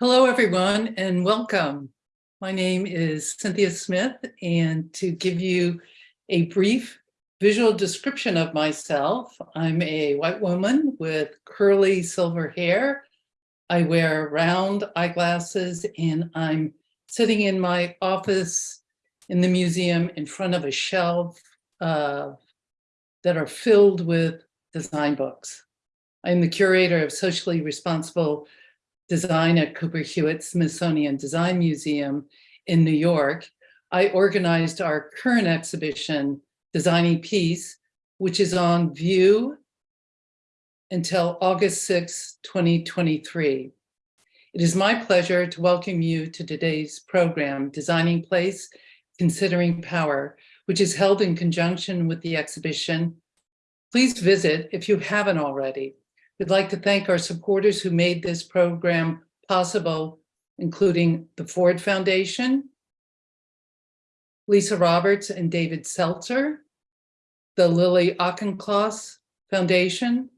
Hello, everyone, and welcome. My name is Cynthia Smith, and to give you a brief visual description of myself, I'm a white woman with curly silver hair. I wear round eyeglasses, and I'm sitting in my office in the museum in front of a shelf uh, that are filled with design books. I'm the curator of socially responsible design at Cooper Hewitt Smithsonian Design Museum in New York, I organized our current exhibition, Designing Peace, which is on view until August 6, 2023. It is my pleasure to welcome you to today's program, Designing Place, Considering Power, which is held in conjunction with the exhibition. Please visit if you haven't already We'd like to thank our supporters who made this program possible, including the Ford Foundation, Lisa Roberts and David Seltzer, the Lily Auchincloss Foundation,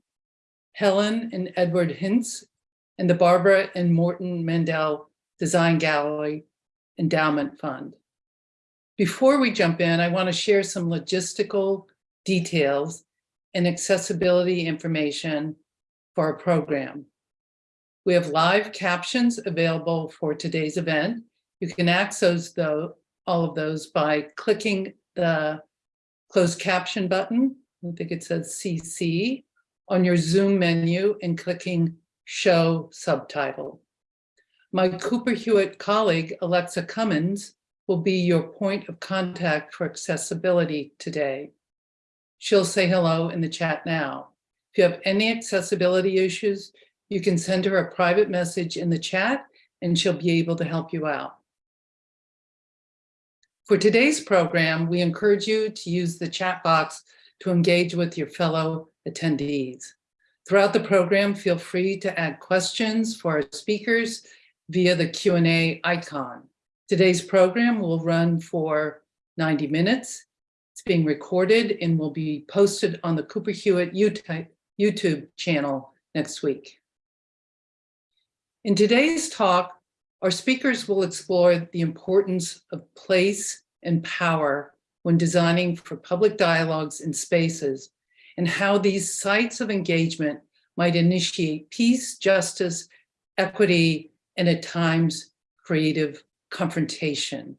Helen and Edward Hintz, and the Barbara and Morton Mandel Design Gallery Endowment Fund. Before we jump in, I want to share some logistical details and accessibility information for our program. We have live captions available for today's event. You can access all of those by clicking the closed caption button. I think it says CC on your Zoom menu and clicking show subtitle. My Cooper Hewitt colleague, Alexa Cummins, will be your point of contact for accessibility today. She'll say hello in the chat now. If you have any accessibility issues, you can send her a private message in the chat and she'll be able to help you out. For today's program, we encourage you to use the chat box to engage with your fellow attendees. Throughout the program, feel free to add questions for our speakers via the Q&A icon. Today's program will run for 90 minutes. It's being recorded and will be posted on the Cooper Hewitt YouTube YouTube channel next week. In today's talk, our speakers will explore the importance of place and power when designing for public dialogues and spaces, and how these sites of engagement might initiate peace, justice, equity, and at times creative confrontation.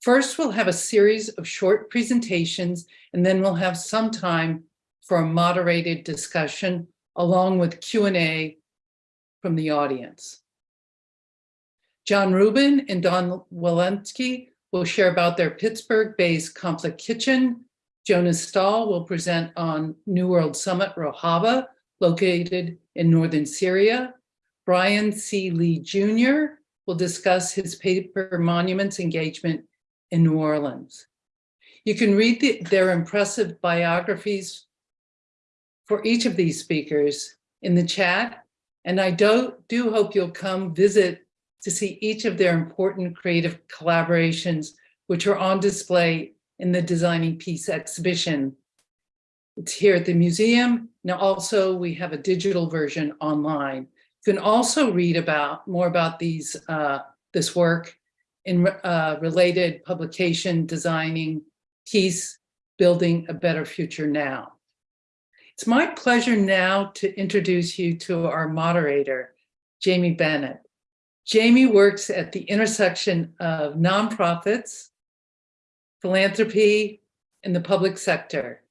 First, we'll have a series of short presentations, and then we'll have some time for a moderated discussion along with Q&A from the audience. John Rubin and Dawn Weleski will share about their Pittsburgh-based Conflict Kitchen. Jonas Staal will present on New World Summit Rojava, located in northern Syria. Bryan C. Lee Jr. will discuss his paper monuments engagement in New Orleans. You can read the, their impressive biographies for each of these speakers in the chat. And I do, do hope you'll come visit to see each of their important creative collaborations, which are on display in the Designing Peace exhibition. It's here at the museum. Now also we have a digital version online. You can also read about more about these uh, this work in uh, related publication, Designing Peace, Building a Better Future Now. It's my pleasure now to introduce you to our moderator, Jamie Bennett. Jamie works at the intersection of nonprofits, philanthropy, and the public sector,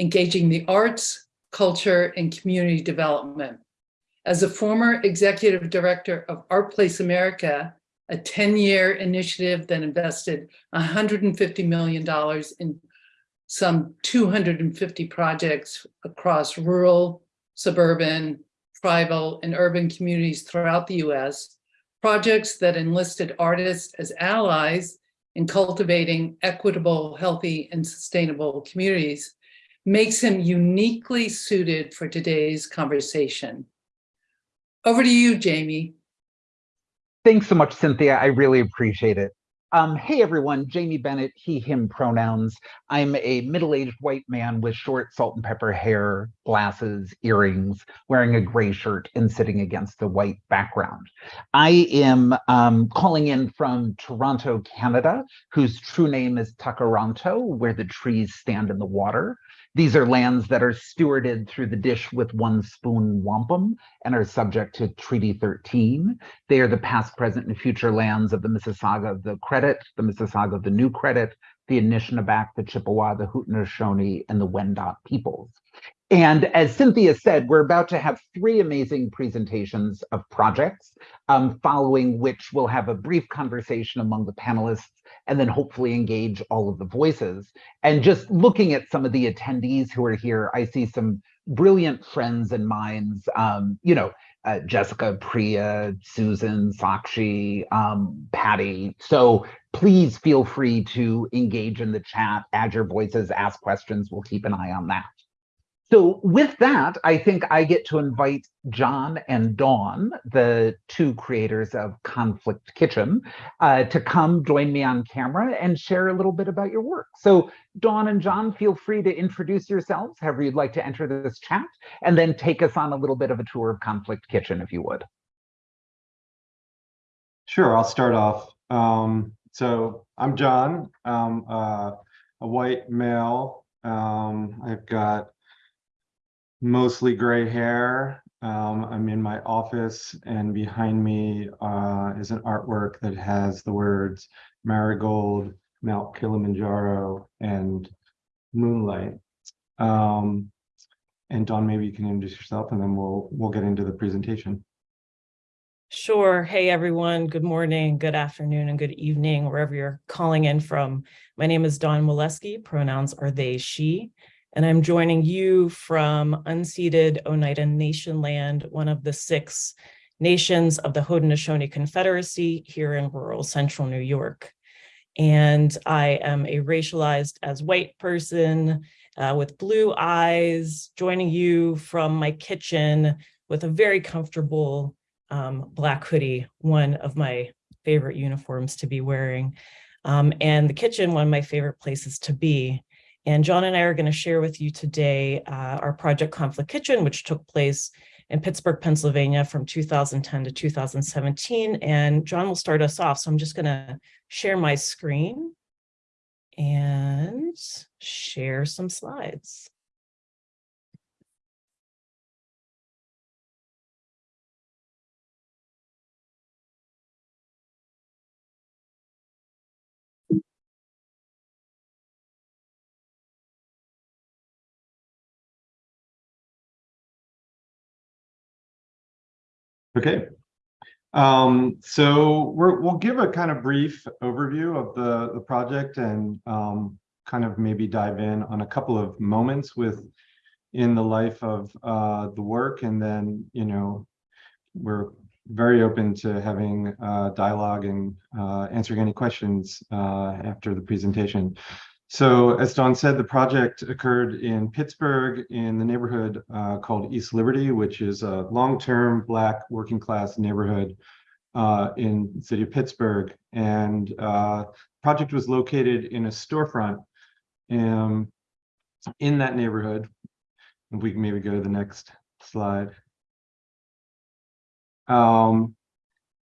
engaging the arts, culture, and community development. As a former executive director of ArtPlace America, a 10-year initiative that invested $150 million in some 250 projects across rural, suburban, tribal, and urban communities throughout the US, projects that enlisted artists as allies in cultivating equitable, healthy, and sustainable communities makes him uniquely suited for today's conversation. Over to you, Jamie. Thanks so much, Cynthia. I really appreciate it. Um, hey everyone, Jamie Bennett, he, him pronouns. I'm a middle-aged white man with short salt and pepper hair, glasses, earrings, wearing a gray shirt and sitting against a white background. I am um, calling in from Toronto, Canada, whose true name is Tkaronto, where the trees stand in the water. These are lands that are stewarded through the dish with one spoon wampum and are subject to Treaty 13. They are the past, present, and future lands of the Mississauga of the Credit, the Mississauga of the New Credit, the Anishinaabe, the Chippewa, the Haudenosaunee, and the Wendat peoples. And as Cynthia said, we're about to have three amazing presentations of projects, um, following which we'll have a brief conversation among the panelists and then hopefully engage all of the voices. And just looking at some of the attendees who are here, I see some brilliant friends and minds, um, you know, uh, Jessica, Priya, Susan, Sakshi, um, Patty. So please feel free to engage in the chat, add your voices, ask questions. We'll keep an eye on that. So with that, I think I get to invite John and Dawn, the two creators of Conflict Kitchen, uh, to come join me on camera and share a little bit about your work. So Dawn and John, feel free to introduce yourselves, however you'd like to enter this chat, and then take us on a little bit of a tour of Conflict Kitchen, if you would. Sure, I'll start off. Um, so I'm John, um, uh, a white male. Um, I've got mostly gray hair. Um, I'm in my office and behind me uh, is an artwork that has the words marigold, Mount Kilimanjaro, and moonlight. Um, and Dawn, maybe you can introduce yourself and then we'll we'll get into the presentation. Sure. Hey, everyone. Good morning, good afternoon, and good evening, wherever you're calling in from. My name is Dawn Molesky. Pronouns are they, she. And I'm joining you from unceded Oneida Nation land, one of the six nations of the Haudenosaunee Confederacy here in rural central New York. And I am a racialized as white person uh, with blue eyes, joining you from my kitchen with a very comfortable um, black hoodie, one of my favorite uniforms to be wearing. Um, and the kitchen, one of my favorite places to be. And John and I are going to share with you today uh, our project Conflict Kitchen, which took place in Pittsburgh, Pennsylvania from 2010 to 2017. And John will start us off. So I'm just going to share my screen and share some slides. Okay. Um, so we're, we'll give a kind of brief overview of the, the project and um, kind of maybe dive in on a couple of moments with in the life of uh, the work. And then, you know, we're very open to having uh, dialogue and uh, answering any questions uh, after the presentation. So as Dawn said, the project occurred in Pittsburgh in the neighborhood uh, called East Liberty, which is a long-term Black working class neighborhood uh, in the city of Pittsburgh. And uh, project was located in a storefront um, in that neighborhood. If we can maybe go to the next slide. Um,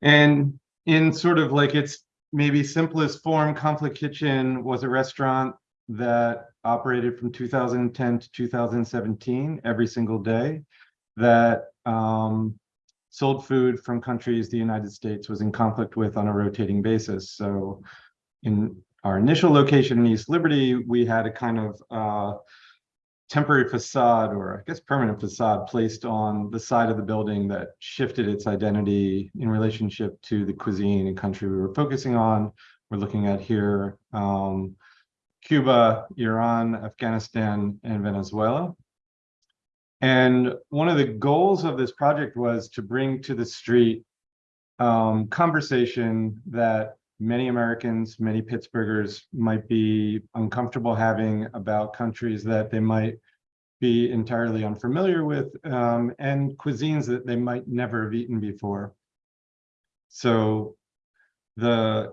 and in sort of like its maybe simplest form, Conflict Kitchen was a restaurant that operated from 2010 to 2017 every single day that um, sold food from countries the United States was in conflict with on a rotating basis. So in our initial location in East Liberty, we had a kind of uh, temporary facade or I guess permanent facade placed on the side of the building that shifted its identity in relationship to the cuisine and country we were focusing on. We're looking at here um, Cuba, Iran, Afghanistan, and Venezuela. And one of the goals of this project was to bring to the street um, conversation that many Americans, many Pittsburghers might be uncomfortable having about countries that they might be entirely unfamiliar with um, and cuisines that they might never have eaten before. So the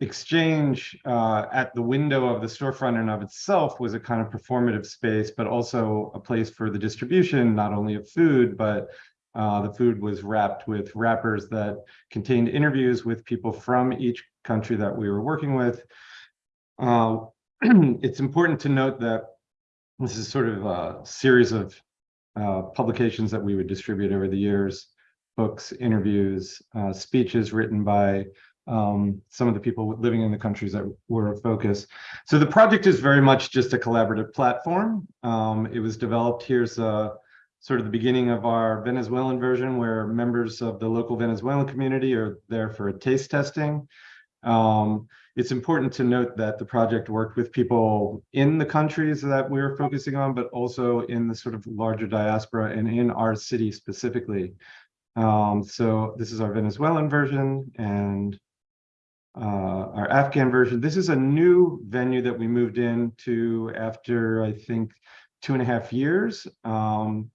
exchange uh, at the window of the storefront and of itself was a kind of performative space, but also a place for the distribution, not only of food, but uh, the food was wrapped with wrappers that contained interviews with people from each country that we were working with. Uh, it's important to note that this is sort of a series of uh, publications that we would distribute over the years, books, interviews, uh, speeches written by um, some of the people living in the countries that were a focus. So the project is very much just a collaborative platform. Um, it was developed, here's a, sort of the beginning of our Venezuelan version where members of the local Venezuelan community are there for a taste testing. Um, it's important to note that the project worked with people in the countries that we were focusing on, but also in the sort of larger diaspora and in our city specifically. Um, so this is our Venezuelan version and uh, our Afghan version. This is a new venue that we moved into after, I think, two and a half years. Um,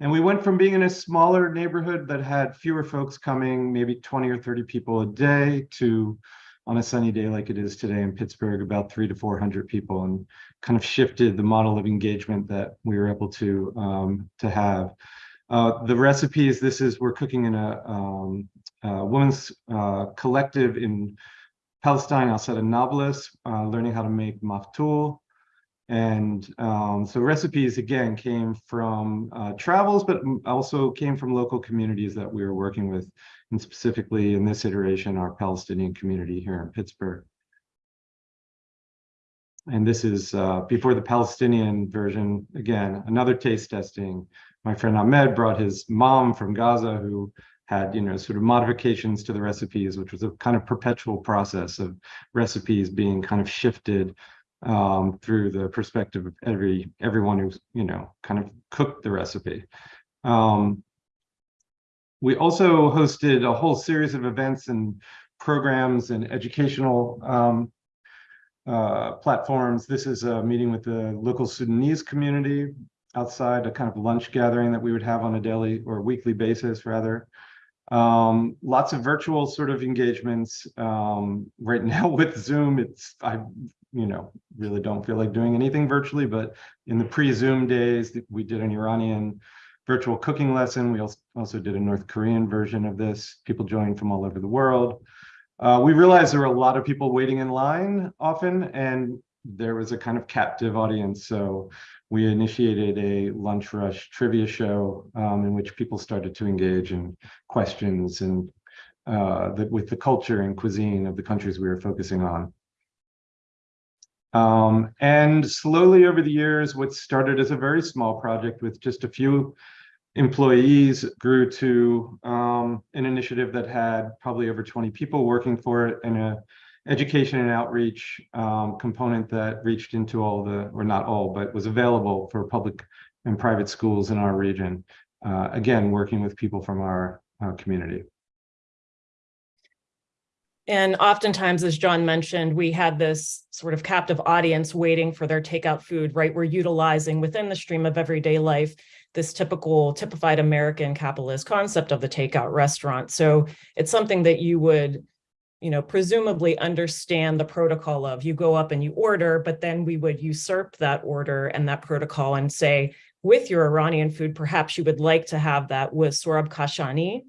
and we went from being in a smaller neighborhood that had fewer folks coming, maybe 20 or 30 people a day, to on a sunny day like it is today in Pittsburgh, about three to 400 people, and kind of shifted the model of engagement that we were able to um, to have. Uh, the recipes, this is, we're cooking in a, um, a women's uh, collective in Palestine, Al-Sada Nablus, uh, learning how to make maftul. And um, so recipes, again, came from uh, travels, but also came from local communities that we were working with, and specifically in this iteration, our Palestinian community here in Pittsburgh. And this is uh, before the Palestinian version, again, another taste testing. My friend Ahmed brought his mom from Gaza who had, you know, sort of modifications to the recipes, which was a kind of perpetual process of recipes being kind of shifted um, through the perspective of every everyone who's you know kind of cooked the recipe. Um, we also hosted a whole series of events and programs and educational um, uh, platforms. This is a meeting with the local Sudanese community outside, a kind of lunch gathering that we would have on a daily or weekly basis, rather. Um, lots of virtual sort of engagements. Um, right now with Zoom, it's I you know, really don't feel like doing anything virtually, but in the pre-Zoom days, we did an Iranian virtual cooking lesson. We also did a North Korean version of this. People joined from all over the world. Uh, we realized there were a lot of people waiting in line often, and there was a kind of captive audience. So we initiated a lunch rush trivia show um, in which people started to engage in questions and uh, the, with the culture and cuisine of the countries we were focusing on. Um, and slowly over the years, what started as a very small project with just a few employees grew to um, an initiative that had probably over 20 people working for it and a education and outreach um, component that reached into all the, or not all, but was available for public and private schools in our region. Uh, again, working with people from our uh, community. And oftentimes, as John mentioned, we had this sort of captive audience waiting for their takeout food, right? We're utilizing within the stream of everyday life, this typical typified American capitalist concept of the takeout restaurant. So it's something that you would, you know, presumably understand the protocol of you go up and you order, but then we would usurp that order and that protocol and say, with your Iranian food, perhaps you would like to have that with Sohrab Kashani,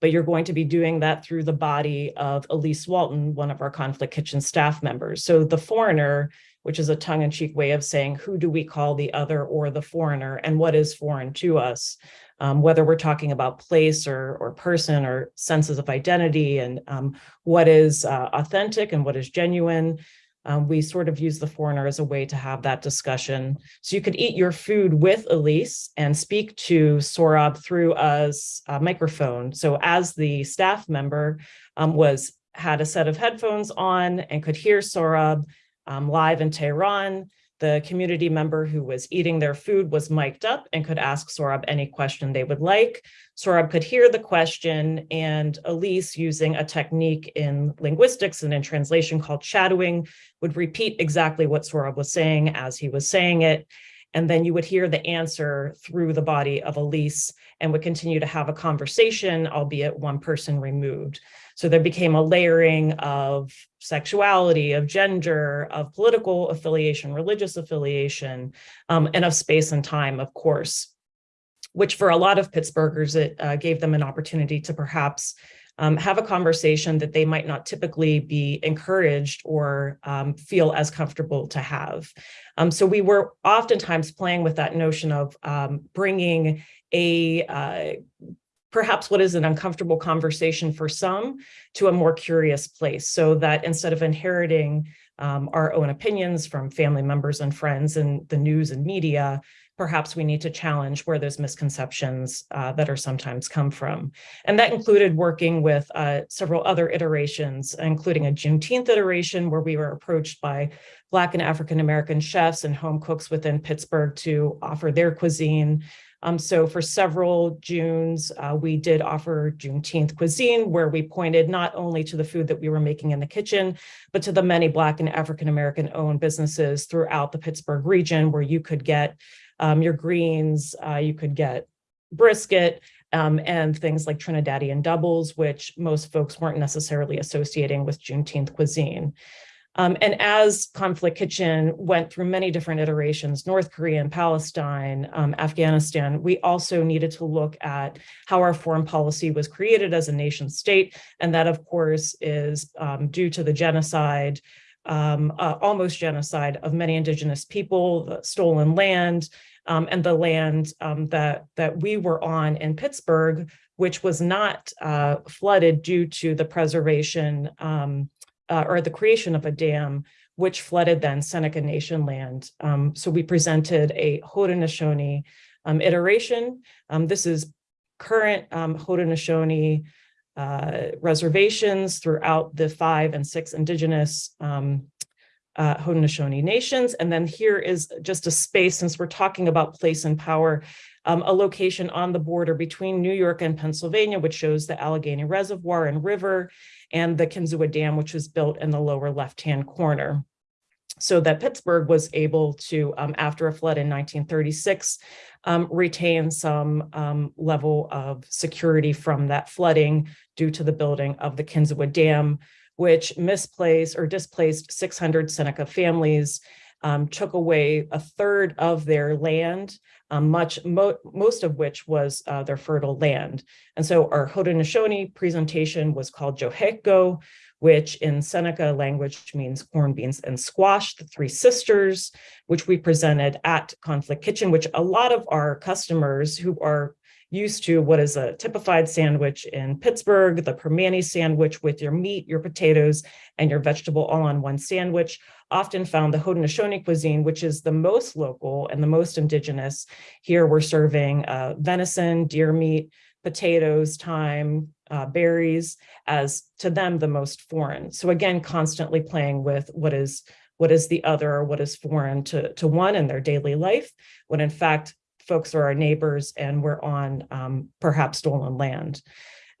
but you're going to be doing that through the body of Elise Walton, one of our Conflict Kitchen staff members. So the foreigner, which is a tongue-in-cheek way of saying, who do we call the other or the foreigner, and what is foreign to us? Um, whether we're talking about place or, or person or senses of identity and um, what is uh, authentic and what is genuine, um, we sort of use the foreigner as a way to have that discussion. So you could eat your food with Elise and speak to Sohrab through a, a microphone. So as the staff member um, was had a set of headphones on and could hear Sohrab um, live in Tehran, the community member who was eating their food was mic'd up and could ask Sohrab any question they would like. Sohrab could hear the question and Elise using a technique in linguistics and in translation called shadowing would repeat exactly what Sohrab was saying as he was saying it. And then you would hear the answer through the body of Elise and would continue to have a conversation, albeit one person removed. So there became a layering of sexuality, of gender, of political affiliation, religious affiliation, um, and of space and time, of course, which for a lot of Pittsburghers, it uh, gave them an opportunity to perhaps um, have a conversation that they might not typically be encouraged or um, feel as comfortable to have. Um, so we were oftentimes playing with that notion of um, bringing a uh, perhaps what is an uncomfortable conversation for some to a more curious place so that instead of inheriting um, our own opinions from family members and friends and the news and media, perhaps we need to challenge where those misconceptions uh, that are sometimes come from. And that included working with uh, several other iterations, including a Juneteenth iteration where we were approached by Black and African-American chefs and home cooks within Pittsburgh to offer their cuisine. Um, so for several Junes, uh, we did offer Juneteenth cuisine where we pointed not only to the food that we were making in the kitchen, but to the many Black and African-American owned businesses throughout the Pittsburgh region where you could get um, your greens, uh, you could get brisket, um, and things like Trinidadian doubles, which most folks weren't necessarily associating with Juneteenth cuisine. Um, and as Conflict Kitchen went through many different iterations, North Korea and Palestine, um, Afghanistan, we also needed to look at how our foreign policy was created as a nation state. And that, of course, is um, due to the genocide, um, uh, almost genocide of many indigenous people, the stolen land, um, and the land um, that, that we were on in Pittsburgh, which was not uh, flooded due to the preservation uh, or the creation of a dam, which flooded then Seneca Nation land. Um, so we presented a Haudenosaunee um, iteration. Um, this is current Haudenosaunee uh, reservations throughout the five and six indigenous um, uh, Haudenosaunee nations. And then here is just a space, since we're talking about place and power, um, a location on the border between New York and Pennsylvania, which shows the Allegheny Reservoir and River, and the Kinzua Dam, which was built in the lower left-hand corner. So that Pittsburgh was able to, um, after a flood in 1936, um, retain some um, level of security from that flooding due to the building of the Kinzua Dam, which misplaced or displaced 600 Seneca families, um, took away a third of their land, um, much mo most of which was uh, their fertile land. And so our Haudenosaunee presentation was called Joheko, which in Seneca language means corn, beans, and squash, the three sisters, which we presented at Conflict Kitchen, which a lot of our customers who are used to what is a typified sandwich in Pittsburgh, the Primanti sandwich with your meat, your potatoes, and your vegetable all on one sandwich, often found the Haudenosaunee cuisine, which is the most local and the most indigenous. Here we're serving uh, venison, deer meat, potatoes, thyme, uh, berries, as to them the most foreign. So again, constantly playing with what is what is the other or what is foreign to, to one in their daily life, when in fact folks are our neighbors and we're on um, perhaps stolen land.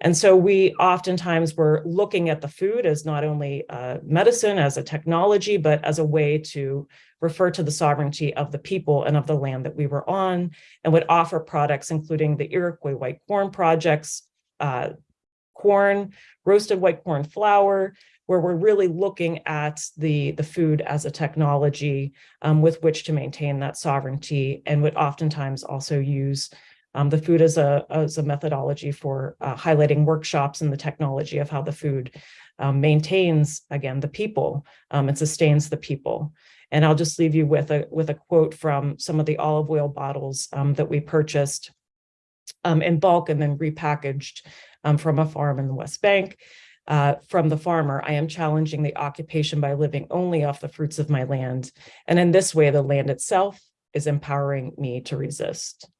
And so we oftentimes were looking at the food as not only uh, medicine, as a technology, but as a way to refer to the sovereignty of the people and of the land that we were on, and would offer products including the Iroquois white corn projects, uh, corn, roasted white corn flour, where we're really looking at the, the food as a technology um, with which to maintain that sovereignty and would oftentimes also use um, the food as a, as a methodology for uh, highlighting workshops and the technology of how the food um, maintains, again, the people um, and sustains the people. And I'll just leave you with a, with a quote from some of the olive oil bottles um, that we purchased um, in bulk and then repackaged um, from a farm in the West Bank uh, from the farmer, I am challenging the occupation by living only off the fruits of my land. And in this way, the land itself is empowering me to resist.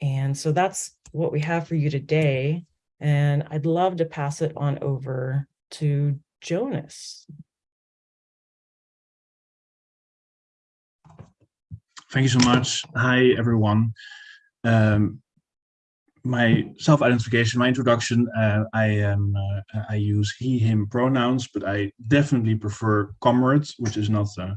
And so that's what we have for you today. And I'd love to pass it on over to Jonas. Thank you so much. Hi, everyone. Um, my self-identification, my introduction, uh, I am uh, I use he, him pronouns, but I definitely prefer comrades, which is not uh,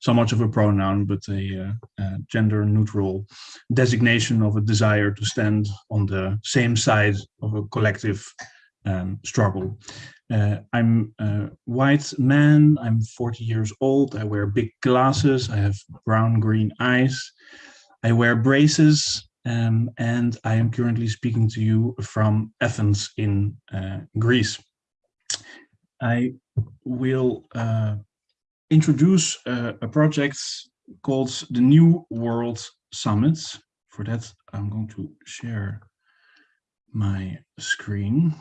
so much of a pronoun, but a, uh, a gender-neutral designation of a desire to stand on the same side of a collective um, struggle. Uh, I'm a white man, I'm 40 years old, I wear big glasses, I have brown-green eyes, I wear braces, um, and I am currently speaking to you from Athens in uh, Greece. I will uh, introduce uh, a project called the New World Summit. For that, I'm going to share my screen.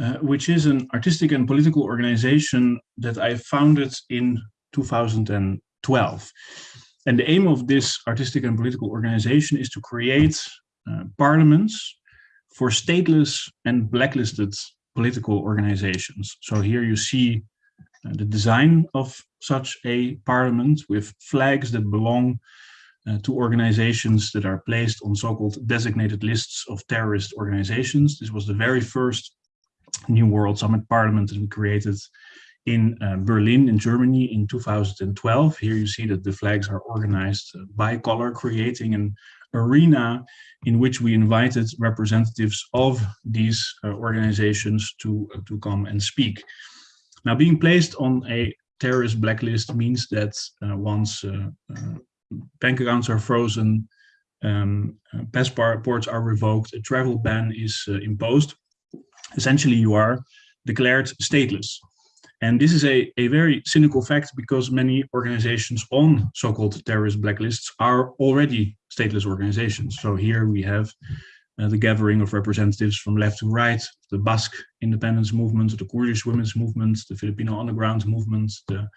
Uh, which is an artistic and political organization that I founded in 2012. And the aim of this artistic and political organization is to create uh, parliaments for stateless and blacklisted political organizations. So here you see uh, the design of such a parliament with flags that belong uh, to organizations that are placed on so-called designated lists of terrorist organizations. This was the very first New World Summit Parliament that we created in uh, Berlin in Germany in 2012. Here you see that the flags are organized by color, creating an arena in which we invited representatives of these uh, organizations to, uh, to come and speak. Now, being placed on a terrorist blacklist means that uh, once uh, uh, bank accounts are frozen, um, passports are revoked, a travel ban is imposed, essentially you are declared stateless. And this is a, a very cynical fact because many organizations on so-called terrorist blacklists are already stateless organizations. So here we have uh, the gathering of representatives from left to right, the Basque independence movement, the Kurdish women's movement, the Filipino underground movement, the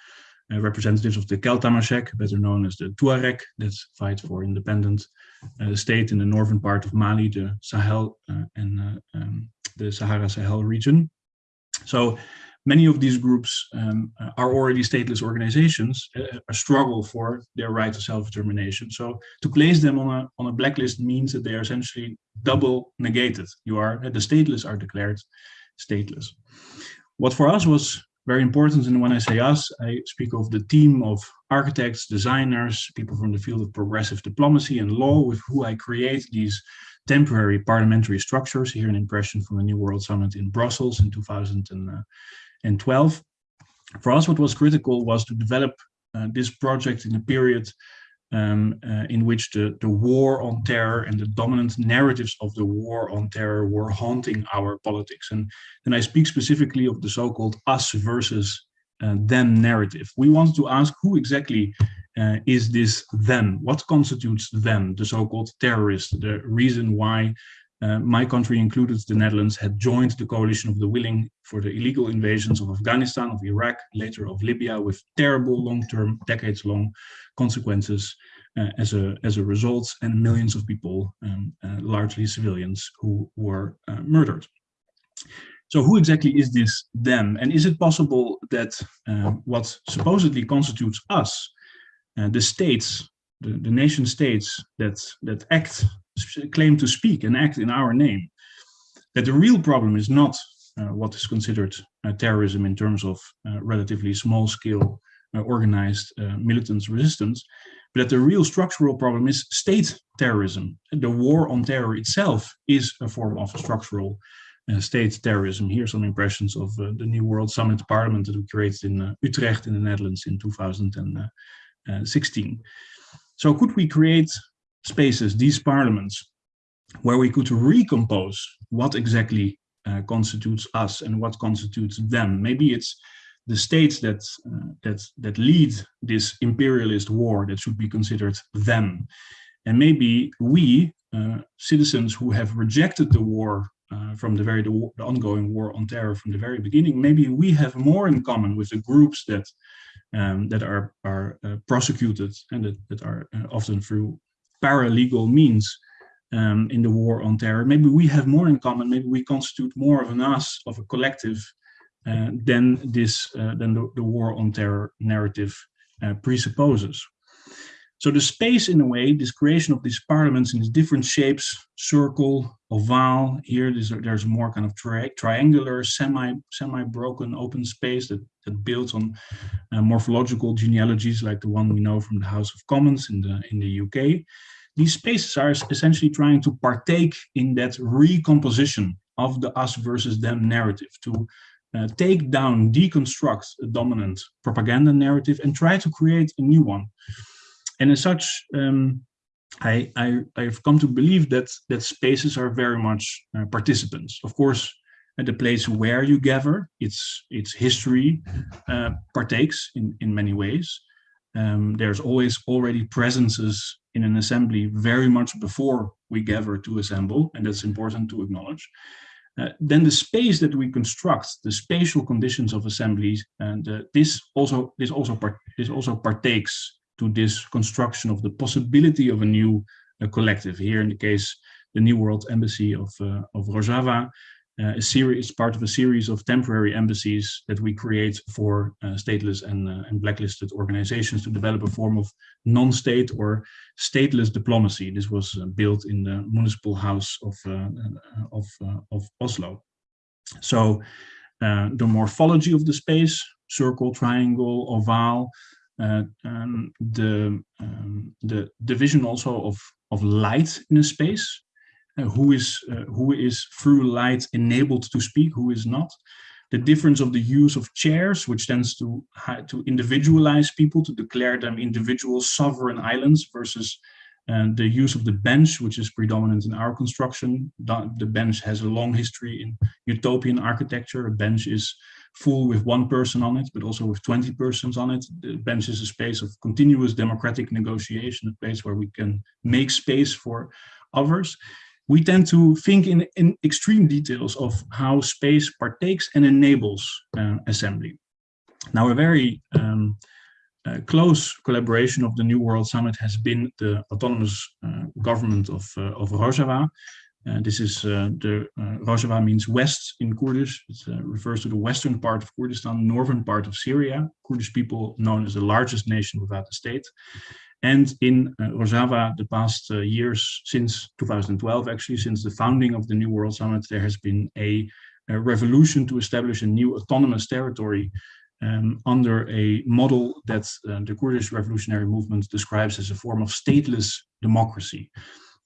uh, representatives of the Kel Tamasheq, better known as the Tuareg, that fight for independent uh, state in the northern part of Mali, the Sahel uh, and uh, um, the Sahara Sahel region. So many of these groups um, are already stateless organizations, uh, a struggle for their right to self-determination. So to place them on a, on a blacklist means that they are essentially double negated. You are, the stateless are declared stateless. What for us was very important, and when I say us, I speak of the team of architects, designers, people from the field of progressive diplomacy and law with who I create these temporary parliamentary structures. Here an impression from the New World Summit in Brussels in 2012. For us, what was critical was to develop uh, this project in a period um, uh, in which the, the war on terror and the dominant narratives of the war on terror were haunting our politics. And then I speak specifically of the so-called us versus uh, them narrative. We wanted to ask who exactly uh, is this them? What constitutes them, the so-called terrorists, the reason why uh, my country included the Netherlands had joined the coalition of the willing for the illegal invasions of Afghanistan, of Iraq, later of Libya with terrible long-term, decades-long consequences uh, as, a, as a result and millions of people, um, uh, largely civilians, who were uh, murdered. So who exactly is this them? And is it possible that uh, what supposedly constitutes us the states, the, the nation states that, that act, claim to speak and act in our name, that the real problem is not uh, what is considered uh, terrorism in terms of uh, relatively small scale uh, organized uh, militant resistance, but that the real structural problem is state terrorism. The war on terror itself is a form of structural uh, state terrorism. Here are some impressions of the New World Summit Parliament that we created in Utrecht in the Netherlands in 2016. So could we create spaces, these parliaments, where we could recompose what exactly uh, constitutes us and what constitutes them. Maybe it's the states that uh, that that lead this imperialist war that should be considered them, and maybe we uh, citizens who have rejected the war uh, from the very the, the, ongoing war on terror from the very beginning, maybe we have more in common with the groups that um, that are, are uh, prosecuted and that, that are uh, often through paralegal means um, in the war on terror. Maybe we have more in common, maybe we constitute more of an us, of a collective, uh, than this, uh, than the, the, war on terror narrative uh, presupposes. So the space, in a way, this creation of these parliaments in these different shapes, circle, oval, here there's, there's more kind of tri triangular, semi, semi-broken open space that, that builds on uh, morphological genealogies like the one we know from the House of Commons in the, in the UK. these spaces are essentially trying to partake in that recomposition of the us versus them narrative to uh, take down, deconstruct a dominant propaganda narrative and try to create a new one. And as such, um, I, I, have come to believe that, that spaces are very much uh, participants. Of course, at the place where you gather, its, its history uh, partakes in, in many ways. Um, there's always already presences in an assembly very much before we gather to assemble, and that's important to acknowledge. Uh, then the space that we construct, the spatial conditions of assemblies, and uh, this also this also part, this also partakes to this construction of the possibility of a new uh, collective. Here, in the case, the New World Embassy of uh, of Rojava, uh, a series part of a series of temporary embassies that we create for uh, stateless and, uh, and blacklisted organizations to develop a form of non-state or stateless diplomacy. This was uh, built in the municipal house of of, of Oslo. So the morphology of the space, circle, triangle, oval, um, the um, the division also of of light in a space uh, who is uh, who is through light enabled to speak, who is not. The difference of the use of chairs, which tends to to individualize people, to declare them individual sovereign islands, versus uh, the use of the bench, which is predominant in our construction. The bench has a long history in utopian architecture. A bench is full with one person on it, but also with 20 persons on it. The bench is a space of continuous democratic negotiation, a place where we can make space for others we tend to think in, in extreme details of how space partakes and enables uh, assembly. Now, a very um, uh, close collaboration of the New World Summit has been the autonomous uh, government of, uh, of Rojava. Uh, this is uh, the Rojava means west in Kurdish. It refers to the western part of Kurdistan, northern part of Syria. Kurdish people known as the largest nation without a state. And in uh, Rojava, the past uh, years, since 2012, actually, since the founding of the New World Summit, there has been a, a revolution to establish a new autonomous territory um, under a model that uh, the Kurdish revolutionary movement describes as a form of stateless democracy,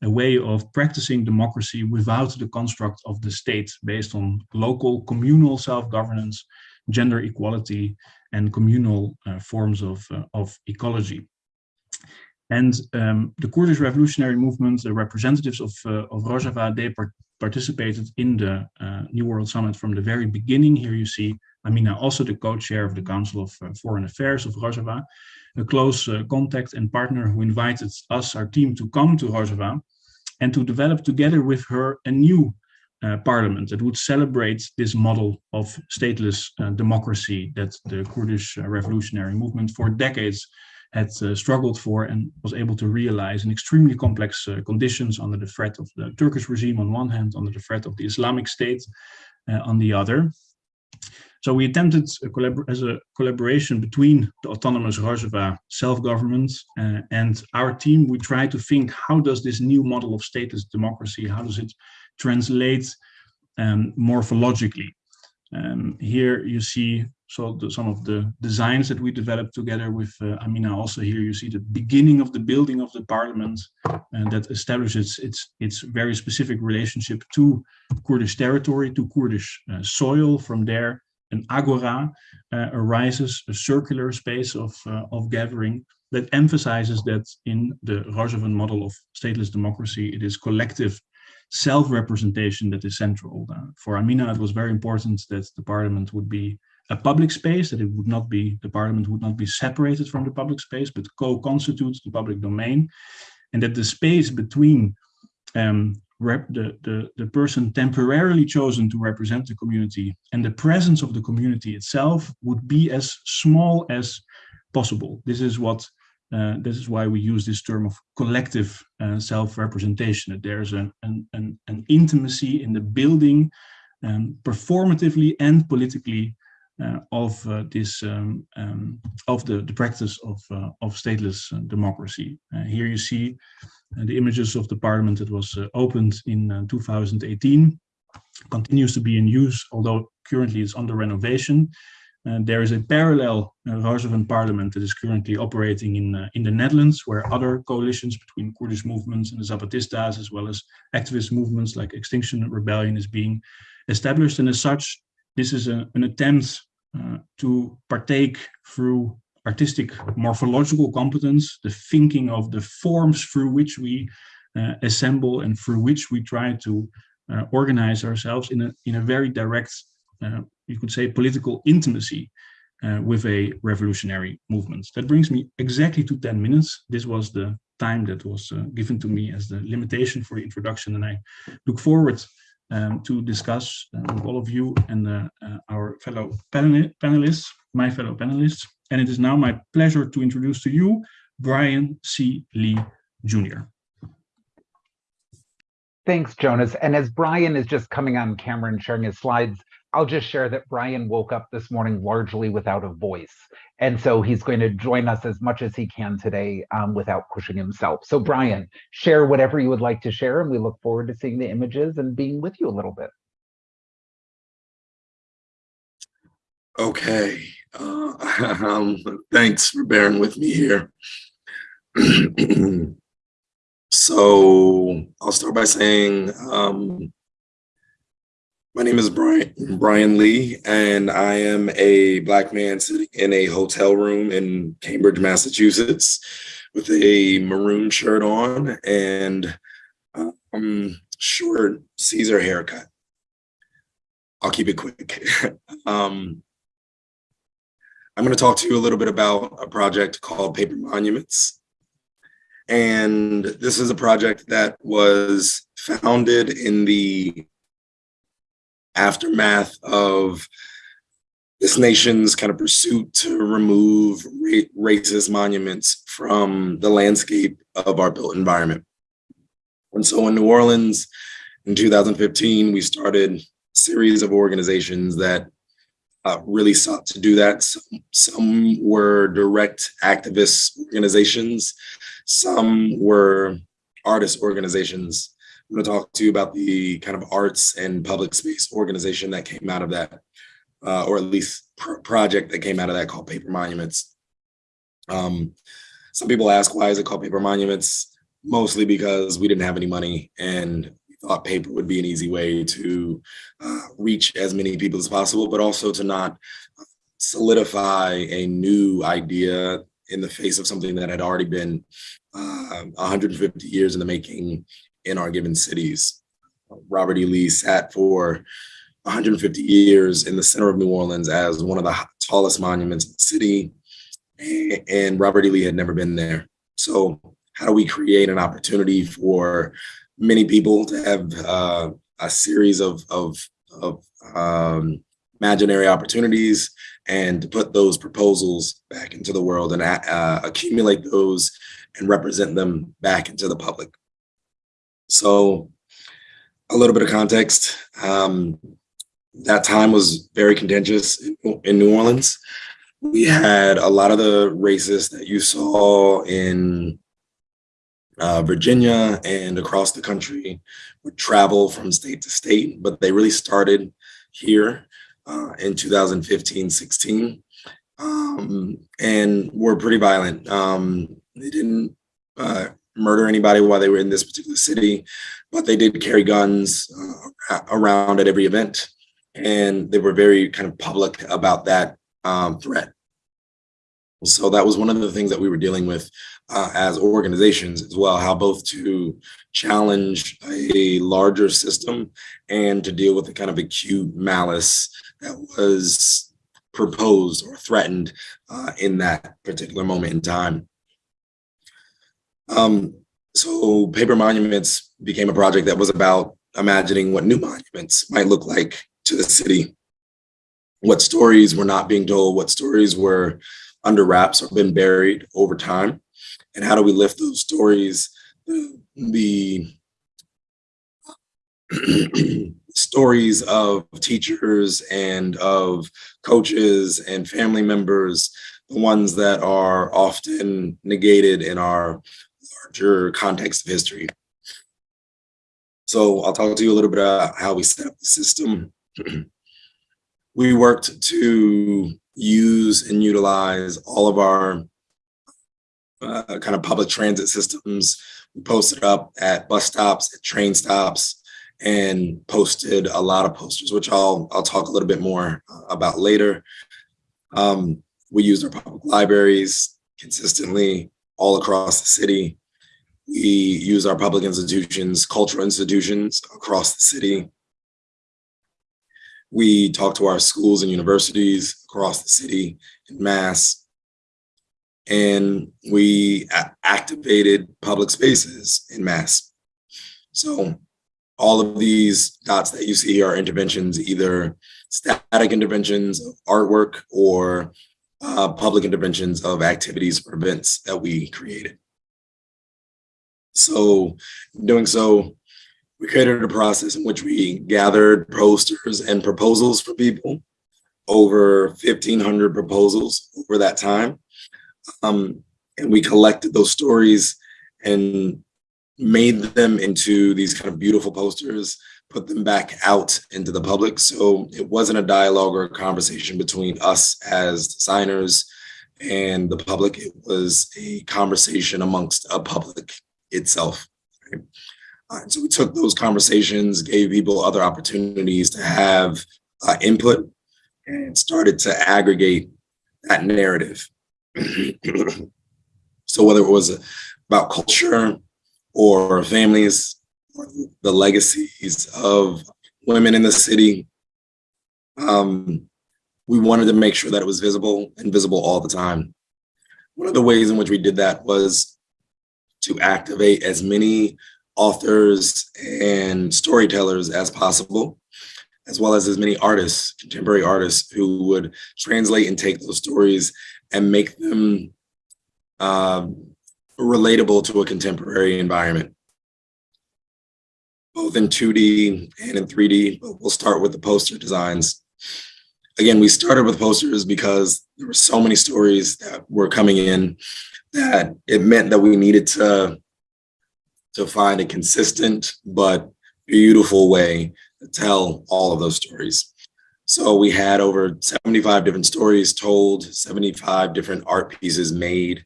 a way of practicing democracy without the construct of the state based on local communal self-governance, gender equality, and communal uh, forms of, uh, of ecology. And um, the Kurdish revolutionary movement, the representatives of, uh, of Rojava, they participated in the uh, New World Summit from the very beginning. Here you see Amina, also the co-chair of the Council of uh, Foreign Affairs of Rojava, a close uh, contact and partner who invited us, our team, to come to Rojava and to develop together with her a new uh, parliament that would celebrate this model of stateless uh, democracy that the Kurdish revolutionary movement for decades had uh, struggled for and was able to realize in extremely complex uh, conditions under the threat of the Turkish regime on one hand, under the threat of the Islamic State uh, on the other. So we attempted a as a collaboration between the autonomous Rojava self-government uh, and our team. We try to think how does this new model of status democracy, how does it translate um, morphologically? Um, here you see so the, some of the designs that we developed together with uh, Amina. Also here you see the beginning of the building of the parliament and that establishes its its very specific relationship to Kurdish territory to Kurdish uh, soil. From there an agora uh, arises a circular space of uh, of gathering that emphasizes that in the Rojavan model of stateless democracy it is collective self-representation that is central. Uh, for Amina, it was very important that the parliament would be a public space, that it would not be, the parliament would not be separated from the public space, but co-constitutes the public domain, and that the space between um, the, the, the person temporarily chosen to represent the community and the presence of the community itself would be as small as possible. This is what uh, this is why we use this term of collective uh, self-representation, that there's an, an, an, intimacy in the building um, performatively and politically uh, of uh, this um, um, of the, the practice of, uh, of stateless democracy. here you see the images of the parliament that was opened in 2018, continues to be in use, although currently it's under renovation. And there is a parallel uh, Roosevelt parliament that is currently operating in, uh, in the Netherlands, where other coalitions between Kurdish movements and the Zapatistas, as well as activist movements like Extinction Rebellion is being established. And as such, this is a, an attempt uh, to partake through artistic morphological competence, the thinking of the forms through which we uh, assemble and through which we try to uh, organize ourselves in a, in a very direct, uh, you could say, political intimacy uh, with a revolutionary movement. That brings me exactly to 10 minutes. This was the time that was uh, given to me as the limitation for the introduction, and I look forward um, to discuss uh, with all of you and uh, uh, our fellow panel panelists, my fellow panelists. And it is now my pleasure to introduce to you Bryan C. Lee Jr. Thanks, Jonas. And as Bryan is just coming on camera and sharing his slides, I'll just share that Bryan woke up this morning largely without a voice. And so he's going to join us as much as he can today um, without pushing himself. So Bryan, share whatever you would like to share, and we look forward to seeing the images and being with you a little bit. Okay. Uh, um, thanks for bearing with me here. so I'll start by saying um, my name is Bryan Bryan Lee, and I am a black man sitting in a hotel room in Cambridge, Massachusetts, with a maroon shirt on and um, short Caesar haircut. I'll keep it quick. um, I'm going to talk to you a little bit about a project called Paper Monuments. And this is a project that was founded in the aftermath of this nation's kind of pursuit to remove ra racist monuments from the landscape of our built environment. And so in New Orleans in 2015, we started a series of organizations that uh, really sought to do that. Some, some were direct activist organizations. Some were artist organizations. I'm going to talk to you about the kind of arts and public space organization that came out of that, uh, or at least pr project that came out of that called Paper Monuments. Um, some people ask, why is it called Paper Monuments? Mostly because we didn't have any money and thought paper would be an easy way to uh, reach as many people as possible, but also to not solidify a new idea in the face of something that had already been uh, 150 years in the making in our given cities. Robert E. Lee sat for 150 years in the center of New Orleans as one of the tallest monuments in the city, and Robert E. Lee had never been there. So how do we create an opportunity for many people to have uh, a series of, of, of um, imaginary opportunities and to put those proposals back into the world and uh, accumulate those and represent them back into the public. So a little bit of context. Um, that time was very contentious in, New Orleans. We had a lot of the racists that you saw in uh, Virginia and across the country would travel from state to state, but they really started here uh, in 2015, 16, um, and were pretty violent. Um, they didn't uh, murder anybody while they were in this particular city, but they did carry guns uh, around at every event. And they were very kind of public about that um, threat. So that was one of the things that we were dealing with uh, as organizations as well, how both to challenge a larger system and to deal with the kind of acute malice that was proposed or threatened uh, in that particular moment in time. Um, so Paper Monuments became a project that was about imagining what new monuments might look like to the city, what stories were not being told, what stories were under wraps or been buried over time, and how do we lift those stories, the, the stories of teachers and of coaches and family members, the ones that are often negated in our larger context of history. So I'll talk to you a little bit about how we set up the system. we worked to use and utilize all of our uh, kind of public transit systems. We posted up at bus stops, at train stops, and posted a lot of posters, which I'll I'll talk a little bit more uh, about later. Um, we used our public libraries consistently all across the city. We use our public institutions, cultural institutions across the city. We talk to our schools and universities across the city in mass. And we activated public spaces in mass. So all of these dots that you see are interventions, either static interventions of artwork or uh, public interventions of activities or events that we created. So doing so, we created a process in which we gathered posters and proposals for people, over 1,500 proposals over that time. Um, and we collected those stories and made them into these kind of beautiful posters, put them back out into the public. So it wasn't a dialogue or a conversation between us as designers and the public. It was a conversation amongst a public itself. Right? Uh, so we took those conversations, gave people other opportunities to have uh, input and started to aggregate that narrative. so whether it was about culture or families, the legacies of women in the city, um, we wanted to make sure that it was visible and visible all the time. One of the ways in which we did that was to activate as many authors and storytellers as possible, as well as as many artists, contemporary artists who would translate and take those stories and make them um, relatable to a contemporary environment, both in 2D and in 3D, but we'll start with the poster designs. Again, we started with posters because there were so many stories that were coming in that it meant that we needed to, to find a consistent but beautiful way to tell all of those stories. So we had over 75 different stories told, 75 different art pieces made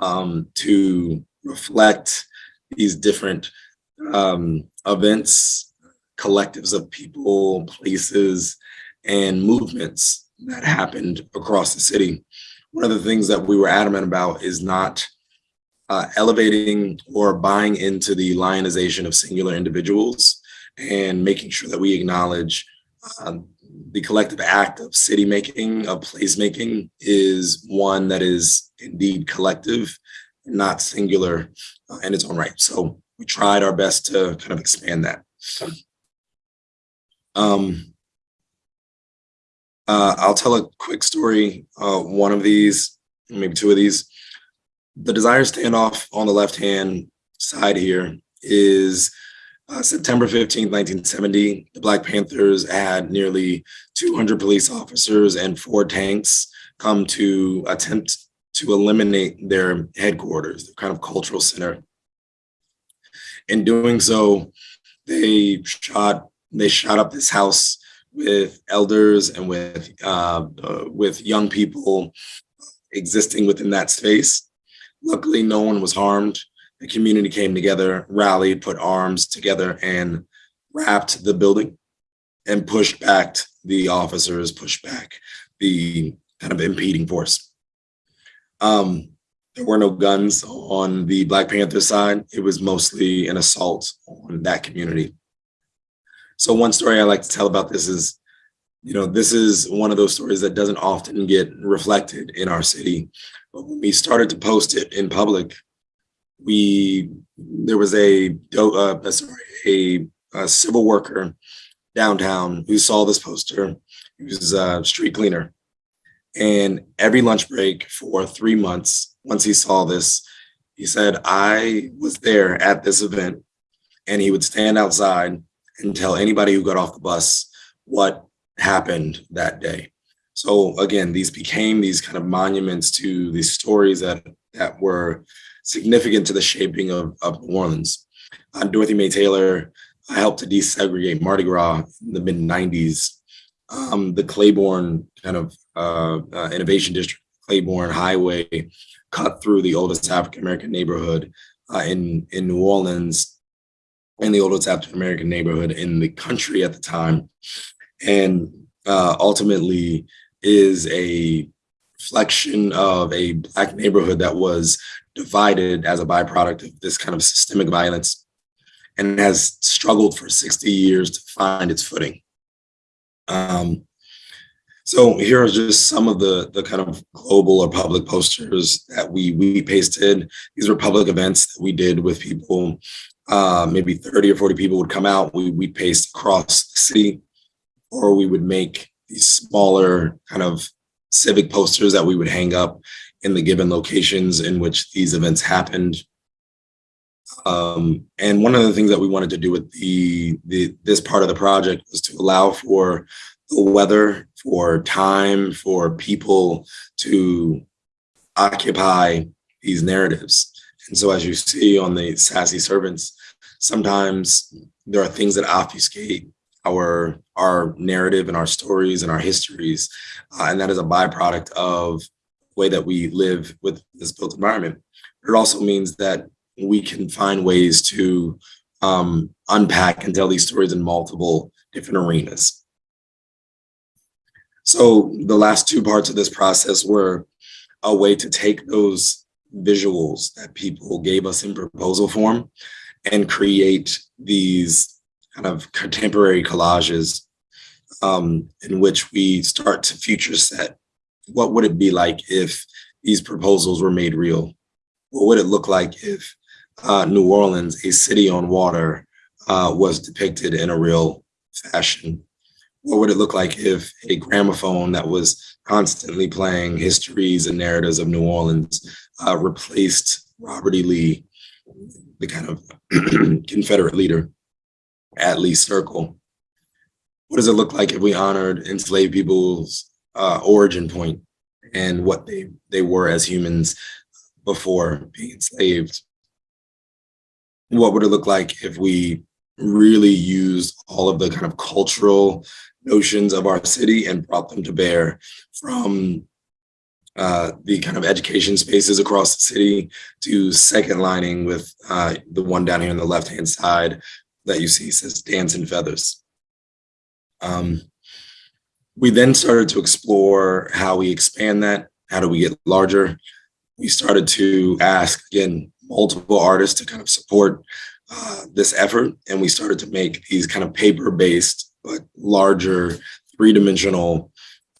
um, to reflect these different um, events, collectives of people, places, and movements that happened across the city. One of the things that we were adamant about is not uh, elevating or buying into the lionization of singular individuals and making sure that we acknowledge uh, the collective act of city making, of place making is one that is indeed collective, not singular uh, in its own right. So we tried our best to kind of expand that. Um, uh, I'll tell a quick story. Uh, one of these, maybe two of these. The Desire standoff on the left-hand side here is uh, September 15, 1970. The Black Panthers had nearly 200 police officers and four tanks come to attempt to eliminate their headquarters, their kind of cultural center. In doing so, they shot they shot up this house with elders and with uh, uh, with young people existing within that space. Luckily, no one was harmed. The community came together, rallied, put arms together, and wrapped the building and pushed back the officers, pushed back the kind of impeding force. Um, there were no guns on the Black Panther side. It was mostly an assault on that community. So one story I like to tell about this is, you know, this is one of those stories that doesn't often get reflected in our city. But when we started to post it in public, we there was a uh, sorry a, a, civil worker downtown who saw this poster. He was a street cleaner, and every lunch break for three months, once he saw this, he said, "I was there at this event," and he would stand outside and tell anybody who got off the bus what happened that day. So again, these became these kind of monuments to these stories that that were significant to the shaping of, of New Orleans. Uh, Dorothy Mae Taylor I helped to desegregate Mardi Gras in the mid 90s. um, the Claiborne kind of uh, uh, innovation district, Claiborne Highway, cut through the oldest African American neighborhood uh, in in New Orleans, and the oldest African American neighborhood in the country at the time, and uh, ultimately is a reflection of a black neighborhood that was divided as a byproduct of this kind of systemic violence and has struggled for 60 years to find its footing. Um, so here are just some of the, the kind of global or public posters that we, we pasted. These were public events that we did with people. Uh, maybe 30 or 40 people would come out. We, we'd paste across the city, or we would make these smaller kind of civic posters that we would hang up in the given locations in which these events happened. Um, and one of the things that we wanted to do with the, the this part of the project was to allow for weather, for time, for people to occupy these narratives. And so as you see on the Sassy Servants, sometimes there are things that obfuscate our our narrative and our stories and our histories. Uh, and that is a byproduct of the way that we live with this built environment. It also means that we can find ways to um, unpack and tell these stories in multiple different arenas. So the last two parts of this process were a way to take those visuals that people gave us in proposal form and create these kind of contemporary collages um, in which we start to future set. What would it be like if these proposals were made real? What would it look like if uh, New Orleans, a city on water, uh, was depicted in a real fashion? What would it look like if a gramophone that was constantly playing histories and narratives of New Orleans uh, replaced Robert E. Lee, the kind of Confederate leader at Lee Circle? What does it look like if we honored enslaved people's uh, origin point and what they, they were as humans before being enslaved? What would it look like if we really used all of the kind of cultural notions of our city and brought them to bear from uh, the kind of education spaces across the city to second lining with uh, the one down here on the left-hand side that you see says dance and feathers. Um, we then started to explore how we expand that, how do we get larger? We started to ask, again, multiple artists to kind of support uh, this effort. And we started to make these kind of paper-based, but larger three-dimensional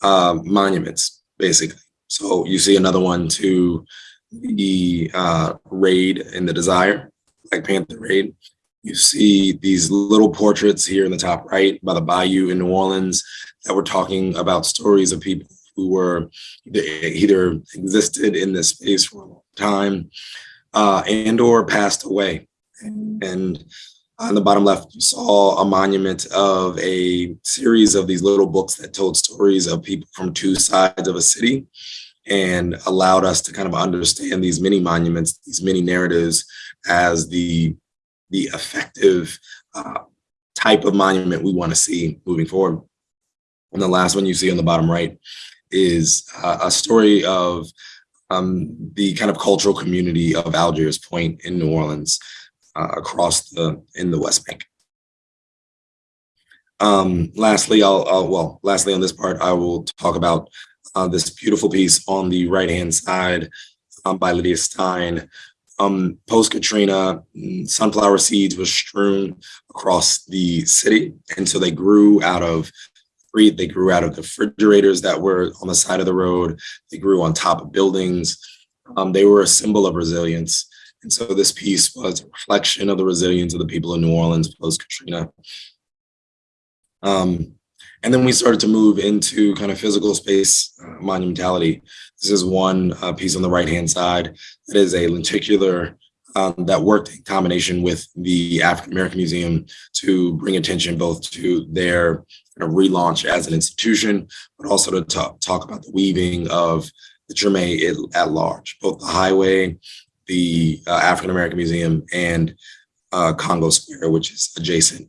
uh, monuments, basically. So you see another one to the uh, raid in the Desire, Black Panther raid. You see these little portraits here in the top right by the Bayou in New Orleans that were talking about stories of people who were either existed in this space for a long time uh, and or passed away. And on the bottom left, you saw a monument of a series of these little books that told stories of people from two sides of a city and allowed us to kind of understand these mini monuments, these mini narratives as the the effective uh, type of monument we want to see moving forward. And the last one you see on the bottom right is uh, a story of um, the kind of cultural community of Algiers Point in New Orleans across the in the West Bank. Um, lastly, I'll, I'll, well, lastly on this part, I will talk about uh, this beautiful piece on the right hand side um, by Lydia Stein, um, post Katrina, mm, sunflower seeds were strewn across the city. And so they grew out of they grew out of the refrigerators that were on the side of the road. They grew on top of buildings. Um, they were a symbol of resilience. And so this piece was a reflection of the resilience of the people of New Orleans post Katrina. Um, and then we started to move into kind of physical space uh, monumentality. This is one uh, piece on the right-hand side that is a lenticular um, that worked in combination with the African American Museum to bring attention both to their kind of relaunch as an institution, but also to talk, about the weaving of the Treme at large, both the highway, the uh, African American Museum, and uh, Congo Square, which is adjacent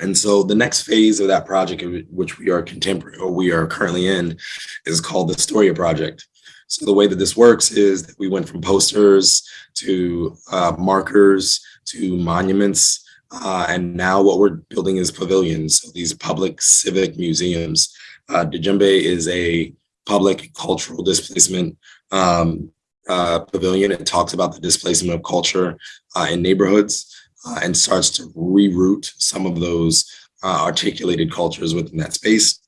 And so the next phase of that project, which we are contemporary or we are currently in, is called the Storia Project. So the way that this works is that we went from posters to uh, markers to monuments, uh, and now what we're building is pavilions, so these public civic museums. Uh, Djembe is a public cultural displacement um, uh, pavilion. It talks about the displacement of culture uh, in neighborhoods uh, and starts to reroute some of those uh, articulated cultures within that space.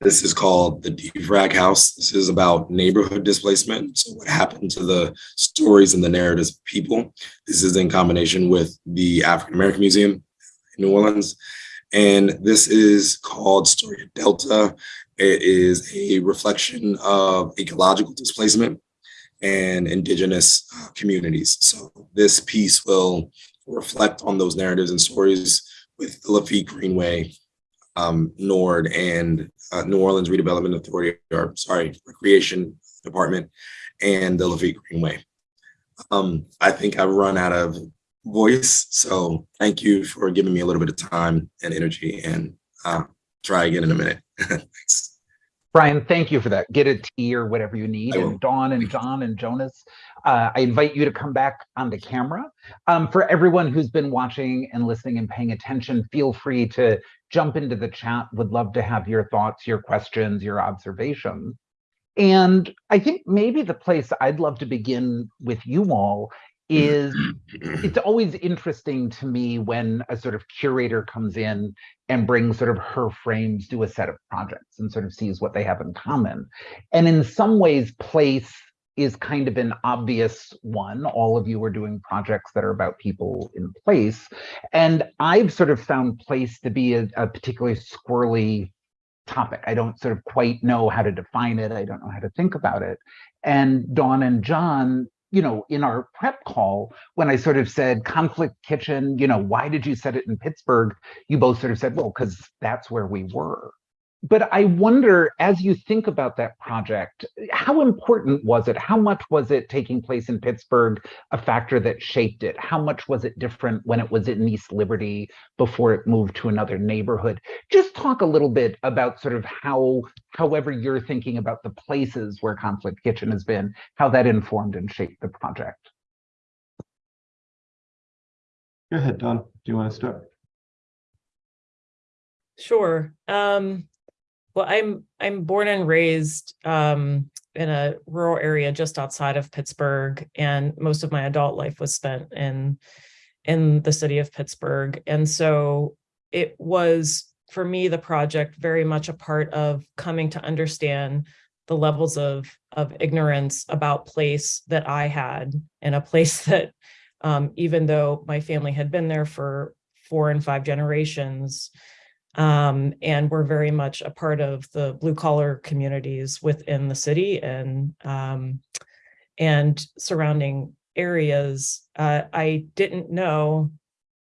This is called the DFRAG House. This is about neighborhood displacement. So what happened to the stories and the narratives of people. This is in combination with the African American Museum in New Orleans. And this is called Story of Delta. It is a reflection of ecological displacement and indigenous uh, communities. So this piece will reflect on those narratives and stories with the Lafitte Greenway, um, NORD, and uh, New Orleans Redevelopment Authority, or sorry, Recreation Department, and the Lafitte Greenway. Um, I think I've run out of voice, so thank you for giving me a little bit of time and energy, and uh, try again in a minute. Thanks. Bryan, thank you for that. Get a tea or whatever you need. And Dawn and Jon and Jonas, uh, I invite you to come back on the camera. Um, for everyone who's been watching and listening and paying attention, feel free to jump into the chat. Would love to have your thoughts, your questions, your observations. And I think maybe the place I'd love to begin with you all is it's always interesting to me when a sort of curator comes in and brings sort of her frames to a set of projects and sort of sees what they have in common. And in some ways, place is kind of an obvious one. All of you are doing projects that are about people in place. And I've sort of found place to be a, a particularly squirrely topic. I don't sort of quite know how to define it. I don't know how to think about it. And Dawn and Jon you know, in our prep call, when I sort of said conflict kitchen, you know, why did you set it in Pittsburgh? You both sort of said, well, because that's where we were. But I wonder, as you think about that project, how important was it? How much was it taking place in Pittsburgh a factor that shaped it? How much was it different when it was in East Liberty before it moved to another neighborhood? Just talk a little bit about sort of how, however you're thinking about the places where Conflict Kitchen has been, how that informed and shaped the project. Go ahead, Dawn. Do you want to start? Sure. Um, well, I'm I'm born and raised um, in a rural area just outside of Pittsburgh, and most of my adult life was spent in in the city of Pittsburgh. And so it was for me the project very much a part of coming to understand the levels of of ignorance about place that I had and a place that um, even though my family had been there for four and five generations, um, and we're very much a part of the blue collar communities within the city and um, and surrounding areas. Uh, I didn't know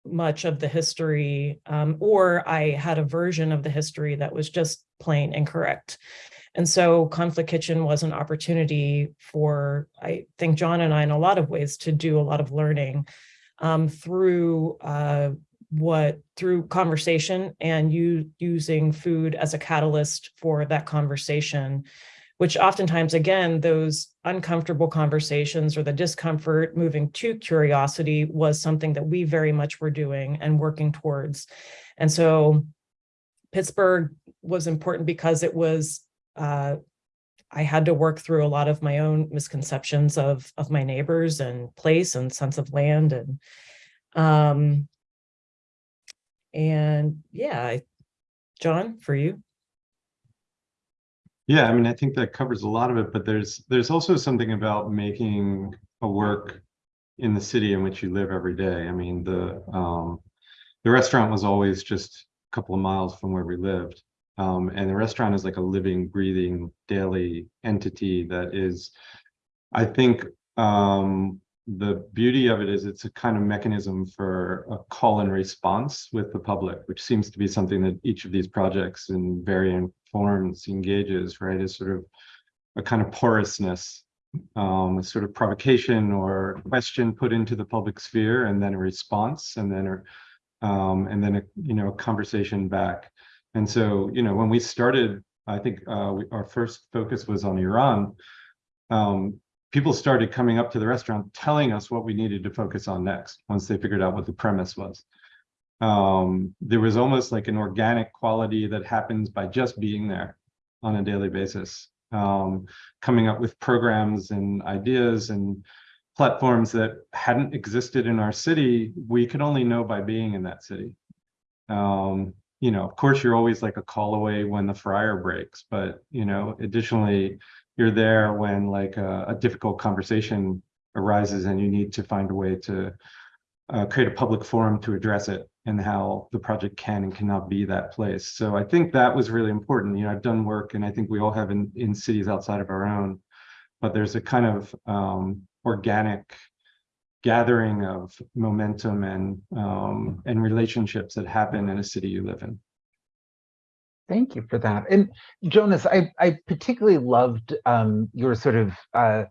much of the history, um, or I had a version of the history that was just plain incorrect. And so Conflict Kitchen was an opportunity for, I think, Jon and I, in a lot of ways, to do a lot of learning um, through uh, what through conversation and you using food as a catalyst for that conversation, which oftentimes, again, those uncomfortable conversations or the discomfort moving to curiosity was something that we very much were doing and working towards. And so Pittsburgh was important because it was uh, I had to work through a lot of my own misconceptions of of my neighbors and place and sense of land and um and yeah I, Jon for you Yeah, I mean, I think that covers a lot of it, but there's there's also something about making a work in the city in which you live every day. I mean, the um, the restaurant was always just a couple of miles from where we lived. Um, and the restaurant is like a living, breathing, daily entity that is, I think, um, the beauty of it is it's a kind of mechanism for a call and response with the public, which seems to be something that each of these projects in varying forms engages, right? Is sort of a kind of porousness, um, a sort of provocation or question put into the public sphere, and then a response, and then a um, and then a you know a conversation back. And so you know when we started, I think uh, we, our first focus was on Iran. Um, people started coming up to the restaurant telling us what we needed to focus on next once they figured out what the premise was. Um, there was almost like an organic quality that happens by just being there on a daily basis, um, coming up with programs and ideas and platforms that hadn't existed in our city, we could only know by being in that city. Um, you know, of course, you're always like a call away when the fryer breaks, but you know, additionally, you're there when like a, a difficult conversation arises and you need to find a way to uh, create a public forum to address it and how the project can and cannot be that place. So I think that was really important. You know, I've done work and I think we all have in, in cities outside of our own, but there's a kind of um, organic gathering of momentum and um, and relationships that happen in a city you live in. Thank you for that. And Jonas, I, I particularly loved um, your sort of uh,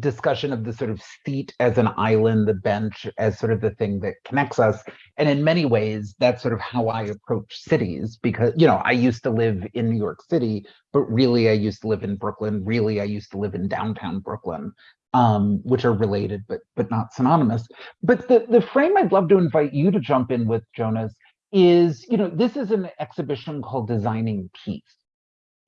discussion of the sort of seat as an island, the bench as sort of the thing that connects us. And in many ways, that's sort of how I approach cities because, you know, I used to live in New York City, but really I used to live in Brooklyn. Really, I used to live in downtown Brooklyn, um, which are related, but but not synonymous. But the, the frame I'd love to invite you to jump in with, Jonas, is, you know, this is an exhibition called Designing Peace.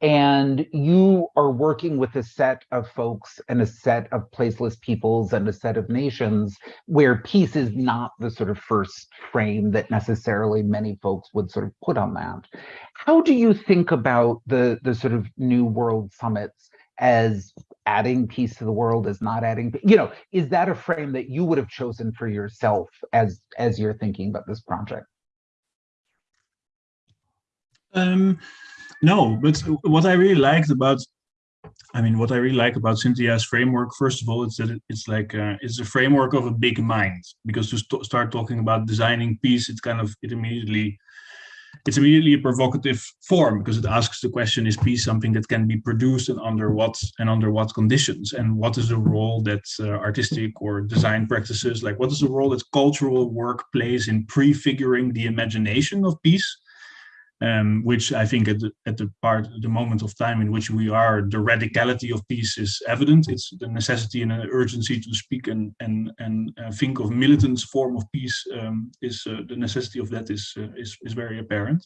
And you are working with a set of folks and a set of placeless peoples and a set of nations where peace is not the sort of first frame that necessarily many folks would sort of put on that. How do you think about the, the sort of New World Summits as adding peace to the world, as not adding, you know, is that a frame that you would have chosen for yourself as, as you're thinking about this project? Um, no, but what I really liked about, I mean, what I really like about Cynthia's framework, first of all, it's that it's like uh, it's a framework of a big mind. Because to st start talking about designing peace, it kind of it immediately it's immediately a provocative form because it asks the question: Is peace something that can be produced and under what and under what conditions? And what is the role that uh, artistic or design practices, like what is the role that cultural work plays in prefiguring the imagination of peace? Um, which I think at the, at the part, the moment of time in which we are, the radicality of peace is evident. It's the necessity and an urgency to speak and and and uh, think of militants form of peace um, is uh, the necessity of that is uh, is is very apparent.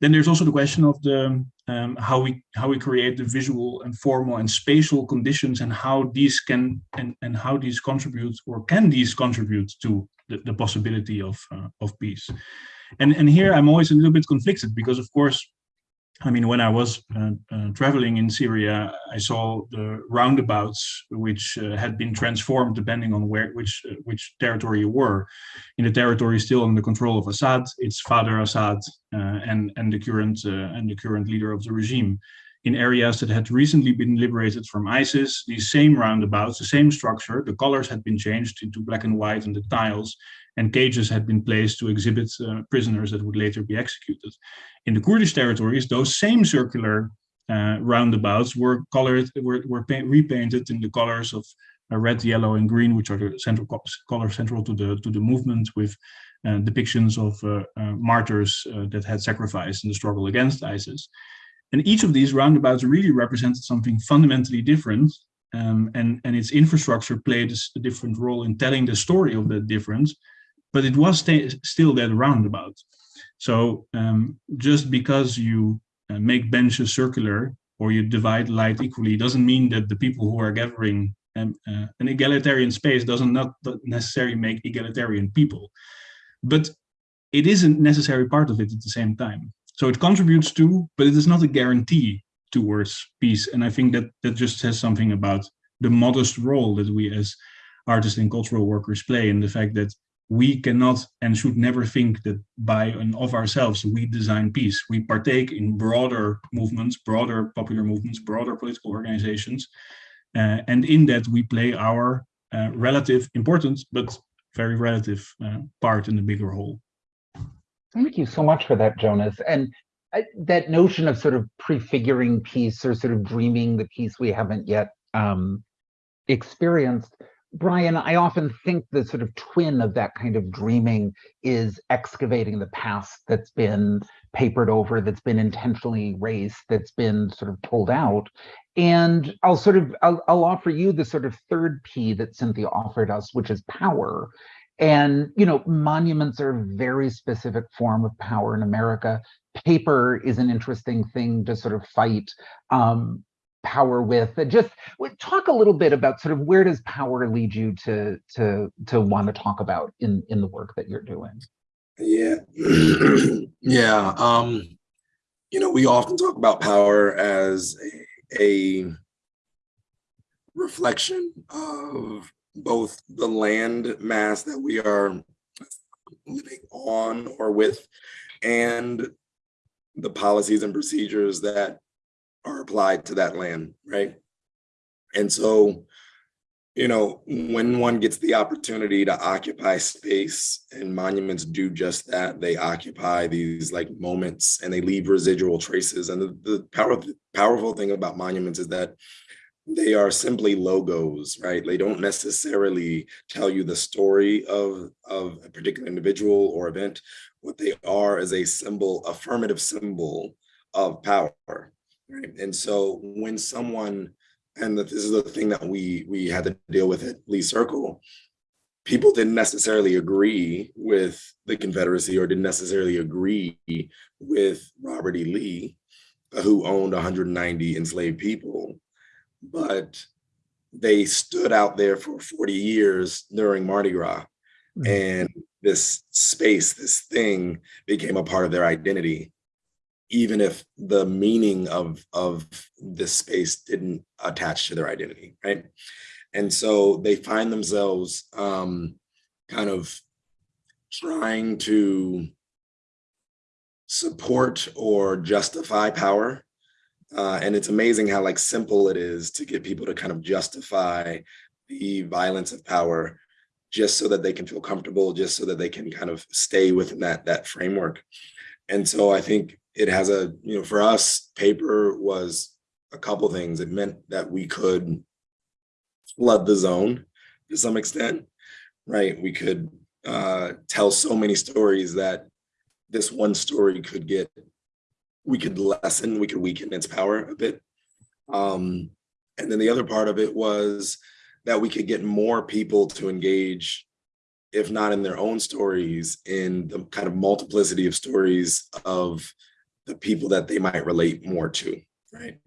Then there's also the question of the um, how we how we create the visual and formal and spatial conditions and how these can and and how these contribute or can these contribute to the, the possibility of uh, of peace. And, and here I'm always a little bit conflicted because, of course, I mean, when I was uh, uh, traveling in Syria, I saw the roundabouts which uh, had been transformed depending on where which uh, which territory you were. In the territory still under control of Assad, it's Father Assad uh, and and the current uh, and the current leader of the regime. In areas that had recently been liberated from ISIS, these same roundabouts, the same structure, the colors had been changed into black and white and the tiles, and cages had been placed to exhibit uh, prisoners that would later be executed. In the Kurdish territories, those same circular uh, roundabouts were colored, were, were repainted in the colors of uh, red, yellow, and green, which are the central colors central to the to the movement, with uh, depictions of uh, uh, martyrs that had sacrificed in the struggle against ISIS. And each of these roundabouts really represented something fundamentally different um, and, and its infrastructure played a different role in telling the story of that difference but it was st still that roundabout. So um, just because you uh, make benches circular or you divide light equally doesn't mean that the people who are gathering um, uh, an egalitarian space doesn't not necessarily make egalitarian people. But it is a necessary part of it at the same time. So it contributes to, but it is not a guarantee towards peace. And I think that that just says something about the modest role that we as artists and cultural workers play and the fact that we cannot and should never think that by and of ourselves we design peace. We partake in broader movements, broader popular movements, broader political organizations, uh, and in that we play our uh, relative importance, but very relative uh, part in the bigger whole. Thank you so much for that, Jonas. And uh, that notion of sort of prefiguring peace or sort of dreaming the peace we haven't yet um, experienced Bryan, I often think the sort of twin of that kind of dreaming is excavating the past that's been papered over, that's been intentionally erased, that's been sort of pulled out. And I'll sort of, I'll, I'll offer you the sort of third P that Cynthia offered us, which is power. And, you know, monuments are a very specific form of power in America. Paper is an interesting thing to sort of fight um, power with. Just talk a little bit about sort of where does power lead you to to to want to talk about in in the work that you're doing. Yeah. yeah. Um, you know, we often talk about power as a, a reflection of both the land mass that we are living on or with and the policies and procedures that are applied to that land, right? And so, you know, when one gets the opportunity to occupy space and monuments do just that, they occupy these like moments and they leave residual traces. And the, the power, powerful thing about monuments is that they are simply logos, right? They don't necessarily tell you the story of, of a particular individual or event. What they are is a symbol, affirmative symbol of power, right? And so when someone, and this is the thing that we we had to deal with at Lee Circle, people didn't necessarily agree with the Confederacy or didn't necessarily agree with Robert E. Lee, who owned 190 enslaved people but they stood out there for 40 years during Mardi Gras. Mhm. And this space, this thing became a part of their identity, even if the meaning of, of this space didn't attach to their identity, right? And so they find themselves um, kind of trying to support or justify power uh, and it's amazing how like simple it is to get people to kind of justify the violence of power just so that they can feel comfortable, just so that they can kind of stay within that that framework. And so I think it has a, you know, for us, paper was a couple things. It meant that we could flood the zone to some extent, right? We could uh, tell so many stories that this one story could get we could lessen, we could weaken its power a bit. Um, and then the other part of it was that we could get more people to engage, if not in their own stories, in the kind of multiplicity of stories of the people that they might relate more to, right?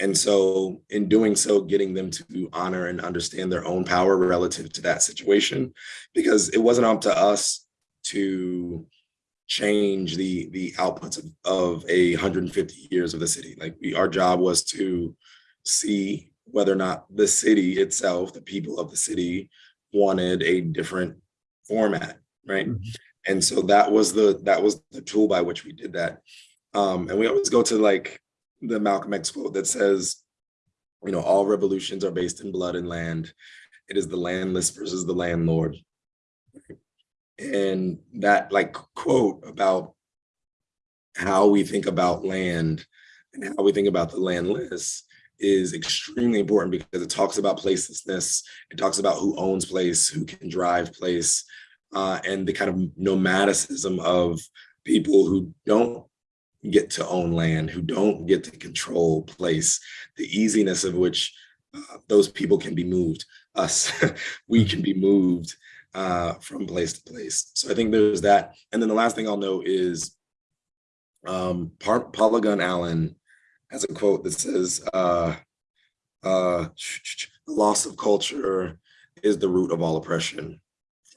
And so in doing so, getting them to honor and understand their own power relative to that situation, because it wasn't up to us to change the the outputs of, of a 150 years of the city. Like we, our job was to see whether or not the city itself, the people of the city, wanted a different format, right? Mhm. And so that was the that was the tool by which we did that. Um, and we always go to like the Malcolm X quote that says, you know, all revolutions are based in blood and land. It is the landless versus the landlord and that like quote about how we think about land and how we think about the landless is extremely important because it talks about placelessness. It talks about who owns place, who can drive place, uh, and the kind of nomadicism of people who don't get to own land, who don't get to control place, the easiness of which uh, those people can be moved. Us, we can be moved uh, from place to place. So I think there's that. And then the last thing I'll note is um, Par- Paula Gunn Allen has a quote that says, uh, uh, the loss of culture is the root of all oppression,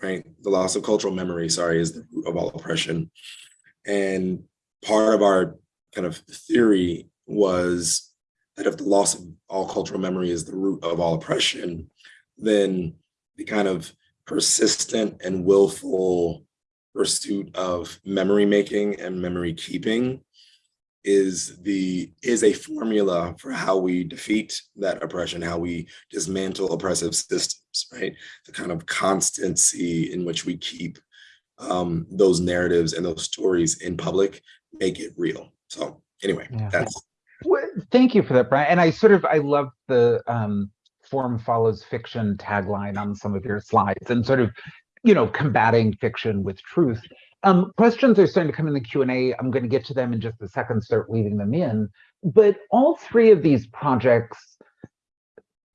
right? The loss of cultural memory, sorry, is the root of all oppression. And part of our kind of theory was that if the loss of all cultural memory is the root of all oppression, then the kind of persistent and willful pursuit of memory making and memory keeping is the is a formula for how we defeat that oppression how we dismantle oppressive systems right? The kind of constancy in which we keep um, those narratives and those stories in public make it real so anyway Yeah. that's Well, thank you for that, Bryan. And I sort of I love the um, form follows fiction tagline on some of your slides and sort of, you know, combating fiction with truth. Um, questions are starting to come in the Q&A. I'm going to get to them in just a second, start weaving them in. But all three of these projects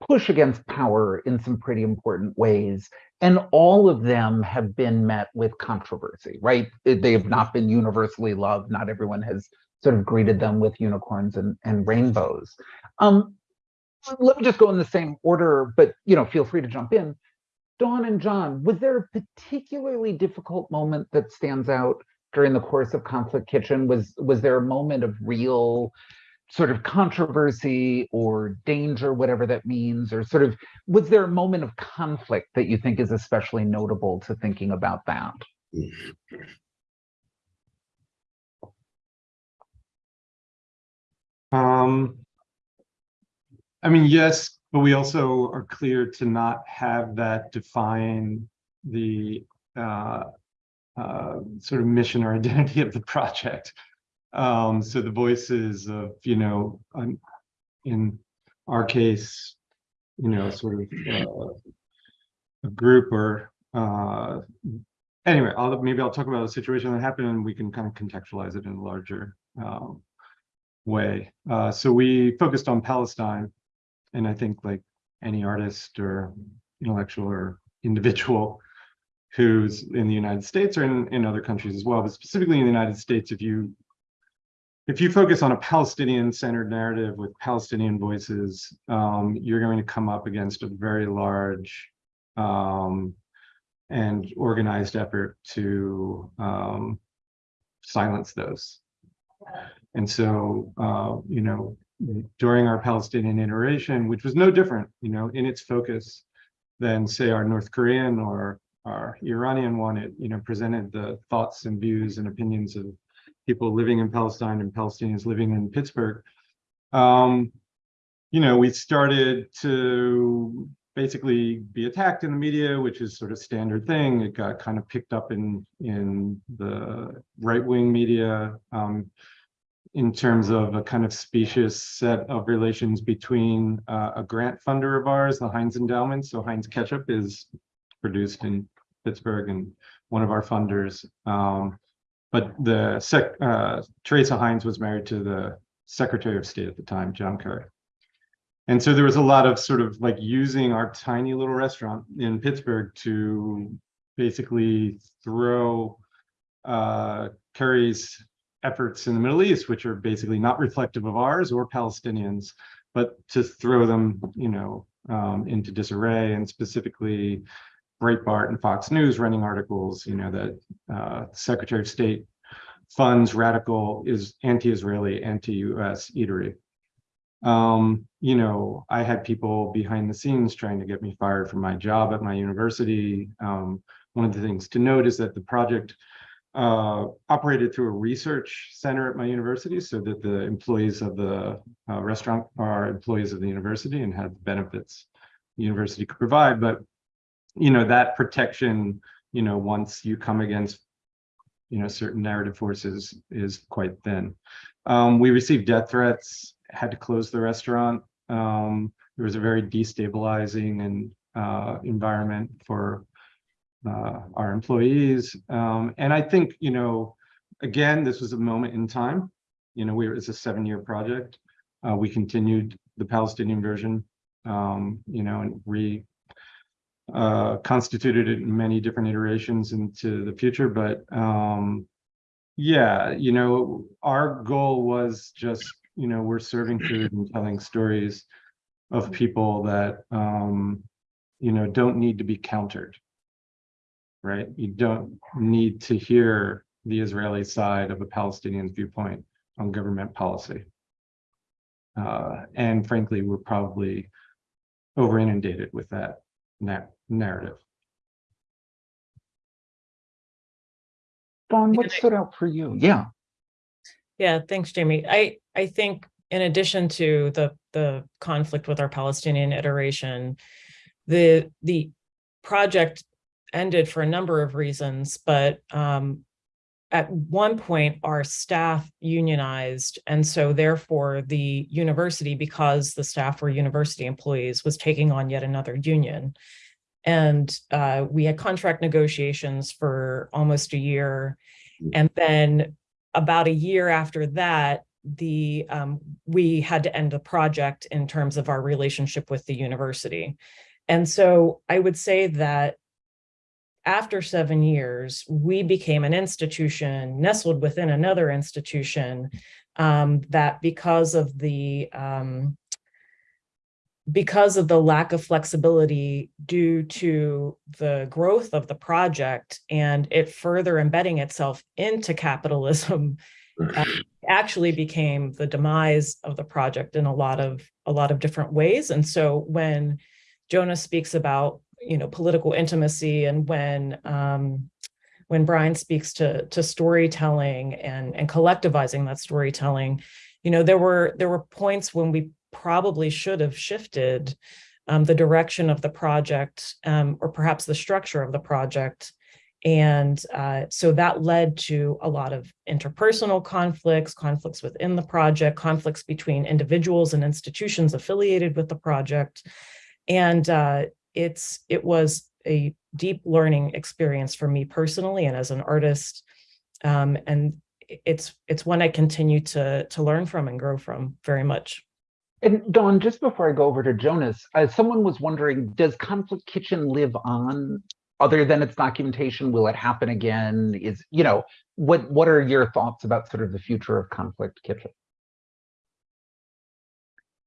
push against power in some pretty important ways. And all of them have been met with controversy, right? They have not been universally loved. Not everyone has sort of greeted them with unicorns and, and rainbows. Um, let me just go in the same order, but you know, feel free to jump in. Dawn and Jon, was there a particularly difficult moment that stands out during the course of Conflict Kitchen? Was was there a moment of real sort of controversy or danger, whatever that means, or sort of was there a moment of conflict that you think is especially notable to thinking about that? Um, I mean, yes, but we also are clear to not have that define the uh, uh, sort of mission or identity of the project. Um, so the voices of, you know, in our case, you know, sort of uh, a group or uh, anyway, I'll maybe I'll talk about a situation that happened and we can kind of contextualize it in a larger um, way. Uh, so we focused on Palestine, and I think like any artist or intellectual or individual who's in the United States or in, in other countries as well, but specifically in the United States, if you if you focus on a Palestinian-centered narrative with Palestinian voices, um, you're going to come up against a very large um, and organized effort to um, silence those. And so, uh, you know, during our Palestinian iteration, which was no different, you know, in its focus than say our North Korean or our Iranian one, it, you know, presented the thoughts and views and opinions of people living in Palestine and Palestinians living in Pittsburgh. Um, you know, we started to basically be attacked in the media, which is sort of standard thing. It got kind of picked up in in the right-wing media. Um, in terms of a kind of specious set of relations between uh, a grant funder of ours, the Heinz Endowment. So Heinz Ketchup is produced in Pittsburgh and one of our funders. Um, but the sec, uh, Teresa Heinz was married to the Secretary of State at the time, John Kerry. And so there was a lot of sort of like using our tiny little restaurant in Pittsburgh to basically throw uh, Kerry's efforts in the Middle East, which are basically not reflective of ours or Palestinians, but to throw them, you know, um, into disarray and specifically Breitbart and Fox News running articles, you know, that uh, Secretary of State funds radical is anti-Israeli, anti-US eatery. Um, you know, I had people behind the scenes trying to get me fired from my job at my university. Um, one of the things to note is that the project uh, operated through a research center at my university so that the employees of the uh, restaurant are employees of the university and had the benefits the university could provide. But, you know, that protection, you know, once you come against, you know, certain narrative forces is quite thin. Um, we received death threats, had to close the restaurant. Um, there was a very destabilizing and uh, environment for uh, our employees. Um, and I think, you know, again, this was a moment in time. You know, we it's a seven-year project. Uh, we continued the Palestinian version, um, you know, and re uh, constituted it in many different iterations into the future. But um, yeah, you know, our goal was just, you know, we're serving food and telling stories of people that, um, you know, don't need to be countered right? You don't need to hear the Israeli side of a Palestinian viewpoint on government policy. Uh, and frankly, we're probably over inundated with that na narrative. Dawn, what stood out for you? Yeah. Yeah, thanks, Jamie. I, I think in addition to the, the conflict with our Palestinian iteration, the, the project ended for a number of reasons, but um, at one point our staff unionized and so therefore the university because the staff were university employees was taking on yet another union and uh, we had contract negotiations for almost a year. And then about a year after that the um, we had to end the project in terms of our relationship with the university. And so i would say that after seven years, we became an institution nestled within another institution um, that because of the um, because of the lack of flexibility due to the growth of the project and it further embedding itself into capitalism uh, actually became the demise of the project in a lot of a lot of different ways. And so when Jonas speaks about you know, political intimacy and when um, when Bryan speaks to to storytelling and and collectivizing that storytelling, you know, there were there were points when we probably should have shifted um, the direction of the project um, or perhaps the structure of the project. And uh, so that led to a lot of interpersonal conflicts, conflicts within the project, conflicts between individuals and institutions affiliated with the project. And uh, it's it was a deep learning experience for me personally and as an artist. Um, and it's it's one I continue to to learn from and grow from very much. And Dawn, just before I go over to Jonas, uh, someone was wondering, does Conflict Kitchen live on other than its documentation? Will it happen again? Is, you know, what what are your thoughts about sort of the future of Conflict Kitchen?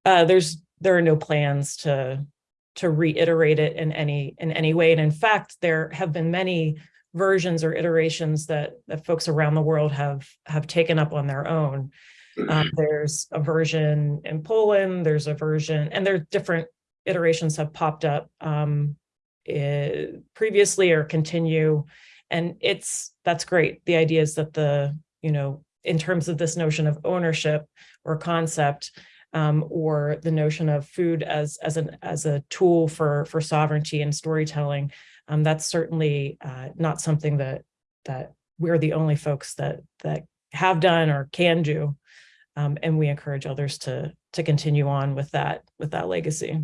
Uh, there's there are no plans to to reiterate it in any in any way. And in fact, there have been many versions or iterations that, that folks around the world have have taken up on their own. Um, there's a version in Poland, there's a version, and there are different iterations have popped up um, it, previously or continue. And it's that's great. The idea is that the, you know, in terms of this notion of ownership or concept, um, or the notion of food as as an as a tool for for sovereignty and storytelling. Um, that's certainly uh, not something that that we're the only folks that that have done or can do, um, and we encourage others to to continue on with that with that legacy.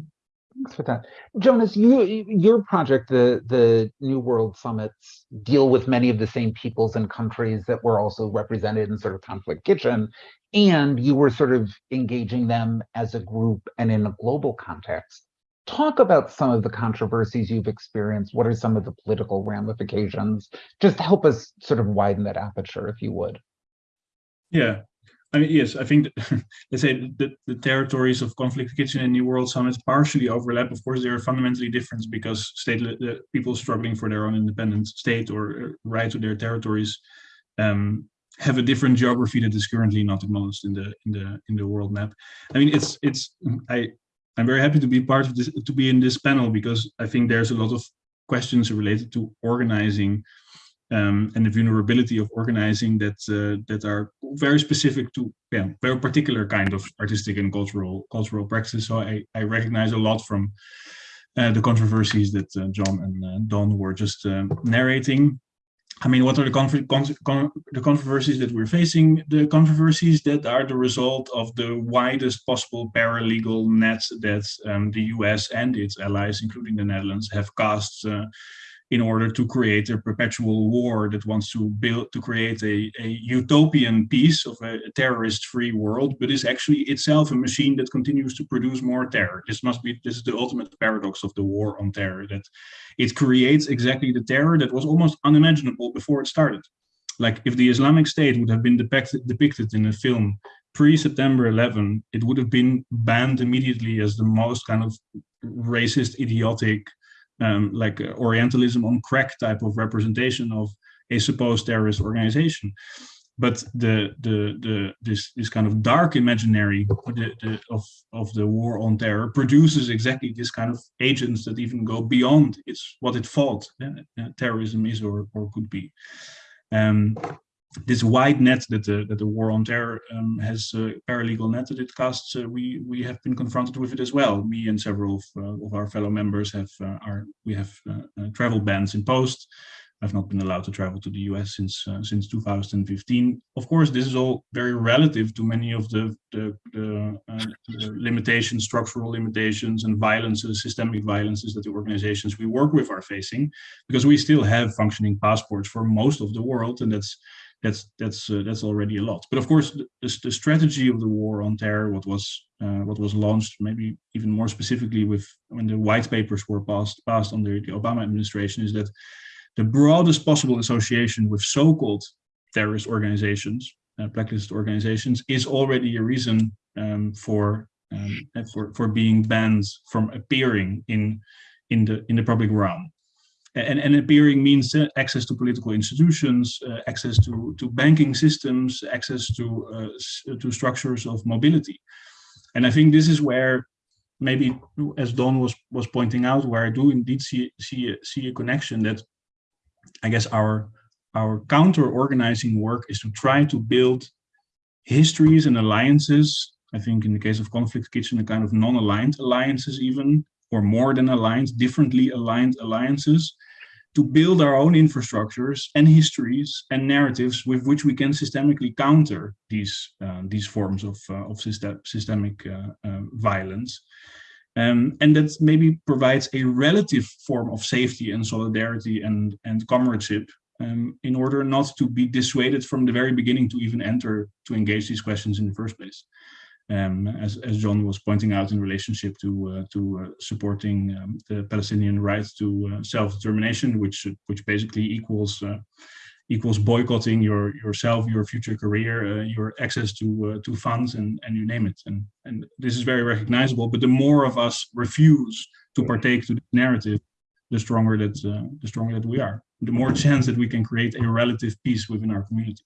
Thanks for that. Jonas, you, your project, the, the New World Summits, deal with many of the same peoples and countries that were also represented in sort of Conflict Kitchen, and you were sort of engaging them as a group and in a global context. Talk about some of the controversies you've experienced. What are some of the political ramifications? Just help us sort of widen that aperture, if you would. Yeah, I mean, yes, I think, let's say the, the territories of Conflict Kitchen and New World Summits partially overlap. Of course, they are fundamentally different because state people struggling for their own independent state or uh, right to their territories um, have a different geography that is currently not acknowledged in the in the in the world map. I mean, it's it's I I'm very happy to be part of this to be in this panel because I think there's a lot of questions related to organizing um, and the vulnerability of organizing that uh, that are very specific to yeah, very particular kind of artistic and cultural cultural practice. So I, I recognize a lot from uh, the controversies that uh, Jon and uh, Dawn were just uh, narrating. I mean, what are the, con con the controversies that we're facing? The controversies that are the result of the widest possible paralegal net that um, the US and its allies, including the Netherlands, have cast uh, in order to create a perpetual war that wants to build to create a, a utopian peace of a, a terrorist-free world, but is actually itself a machine that continues to produce more terror. This must be this is the ultimate paradox of the war on terror that it creates exactly the terror that was almost unimaginable before it started. Like if the Islamic State would have been depicted depicted in a film pre-September 11, it would have been banned immediately as the most kind of racist, idiotic, um, like uh, Orientalism on crack type of representation of a supposed terrorist organization. But the the the this this kind of dark imaginary the, the, of of the war on terror produces exactly this kind of agents that even go beyond its what it thought uh, terrorism is or or could be. Um, this wide net that the that the war on terror um, has uh, paralegal net that it casts, uh, we we have been confronted with it as well. Me and several of, uh, of our fellow members have uh, our we have uh, uh, travel bans imposed. I've not been allowed to travel to the US since uh, since 2015. Of course, this is all very relative to many of the the, the, uh, the limitations, structural limitations, and violences, systemic violences that the organizations we work with are facing, because we still have functioning passports for most of the world, and that's that's that's uh, that's already a lot. But of course, the, the strategy of the war on terror, what was uh, what was launched, maybe even more specifically with when the white papers were passed passed under the Obama administration, is that the broadest possible association with so-called terrorist organizations, uh, blacklisted organizations, is already a reason um, for um, for for being banned from appearing in in the in the public realm and, and appearing means access to political institutions, uh, access to, to banking systems, access to, uh, to structures of mobility. And I think this is where maybe, as Dawn was, was pointing out, where I do indeed see, see, a, see a connection that I guess our, our counter-organizing work is to try to build histories and alliances. I think in the case of Conflict Kitchen, a kind of non-aligned alliances even, or more than aligned, differently aligned alliances to build our own infrastructures and histories and narratives with which we can systemically counter these uh, these forms of uh, of system, systemic uh, uh, violence. Um, and that maybe provides a relative form of safety and solidarity and, and comradeship um, in order not to be dissuaded from the very beginning to even enter to engage these questions in the first place um, as, as Jon was pointing out in relationship to uh, to uh, supporting um, the Palestinian right to uh, self-determination, which which basically equals uh, equals boycotting your yourself, your future career, uh, your access to uh, to funds, and and you name it. And and this is very recognizable. But the more of us refuse to partake to this narrative, the stronger that the stronger that we are. The more chance that we can create a relative peace within our community.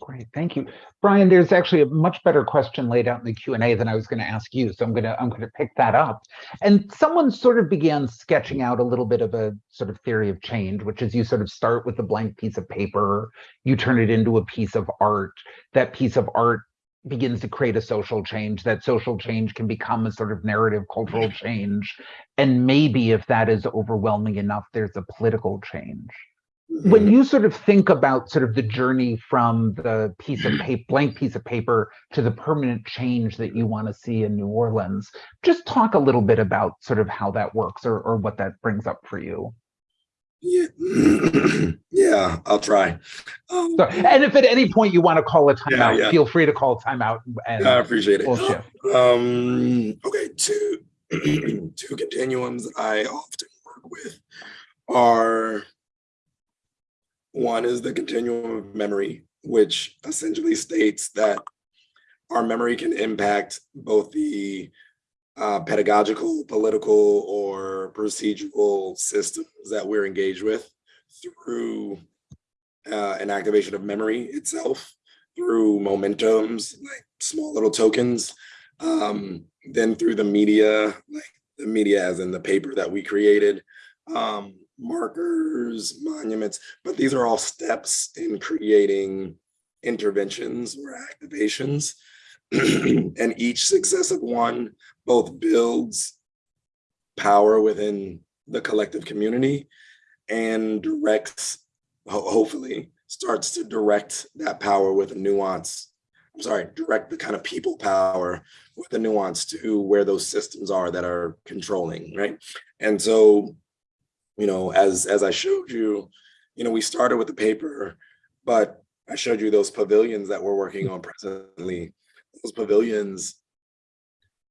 Great, thank you. Bryan, there's actually a much better question laid out in the Q&A than I was going to ask you, so I'm going to I'm going to pick that up. And someone sort of began sketching out a little bit of a sort of theory of change, which is you sort of start with a blank piece of paper, you turn it into a piece of art. That piece of art begins to create a social change. That social change can become a sort of narrative cultural change. And maybe if that is overwhelming enough, there's a political change when you sort of think about sort of the journey from the piece of paper, blank piece of paper to the permanent change that you want to see in New Orleans, just talk a little bit about sort of how that works or, or what that brings up for you. Yeah, yeah, I'll try. Um, so, and if at any point you want to call a timeout, yeah, yeah. feel free to call a timeout. And I appreciate it. Um, okay, two two continuums I often work with are one is the continuum of memory, which essentially states that our memory can impact both the uh, pedagogical, political, or procedural systems that we're engaged with through uh, an activation of memory itself, through momentums, like small little tokens, um, then through the media, like the media as in the paper that we created, um, markers, monuments, but these are all steps in creating interventions or activations. and each successive one both builds power within the collective community and directs, hopefully, starts to direct that power with a nuance. I'm sorry, direct the kind of people power with a nuance to where those systems are that are controlling, right? And so you know, as as I showed you, you know, we started with the paper, but I showed you those pavilions that we're working on presently. Those pavilions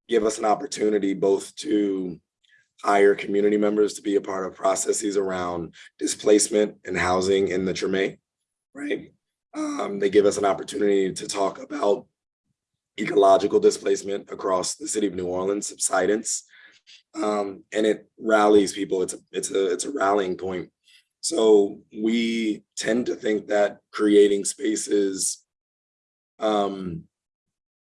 give us an opportunity both to hire community members to be a part of processes around displacement and housing in the Treme, right? Um, they give us an opportunity to talk about ecological displacement across the city of New Orleans, subsidence, um, and it rallies people. It's a it's a it's a rallying point. So we tend to think that creating spaces um,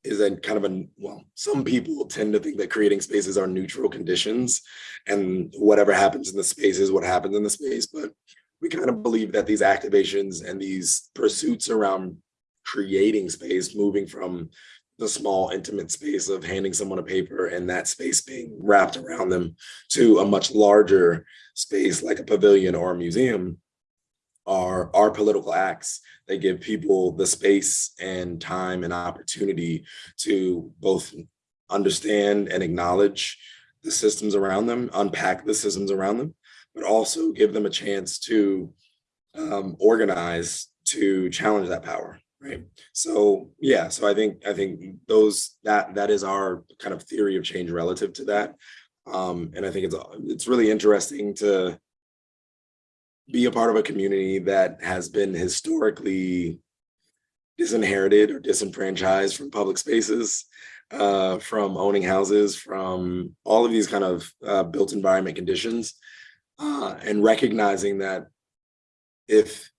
is a kind of a well. Some people tend to think that creating spaces are neutral conditions, and whatever happens in the space is what happens in the space. But we kind of believe that these activations and these pursuits around creating space, moving from the small intimate space of handing someone a paper and that space being wrapped around them to a much larger space like a pavilion or a museum are our political acts. They give people the space and time and opportunity to both understand and acknowledge the systems around them unpack the systems around them but also give them a chance to um, organize to challenge that power right. So yeah so i think i think those that that is our kind of theory of change relative to that. Um and i think it's it's really interesting to be a part of a community that has been historically disinherited or disenfranchised from public spaces uh from owning houses from all of these kind of uh, built environment conditions uh and recognizing that if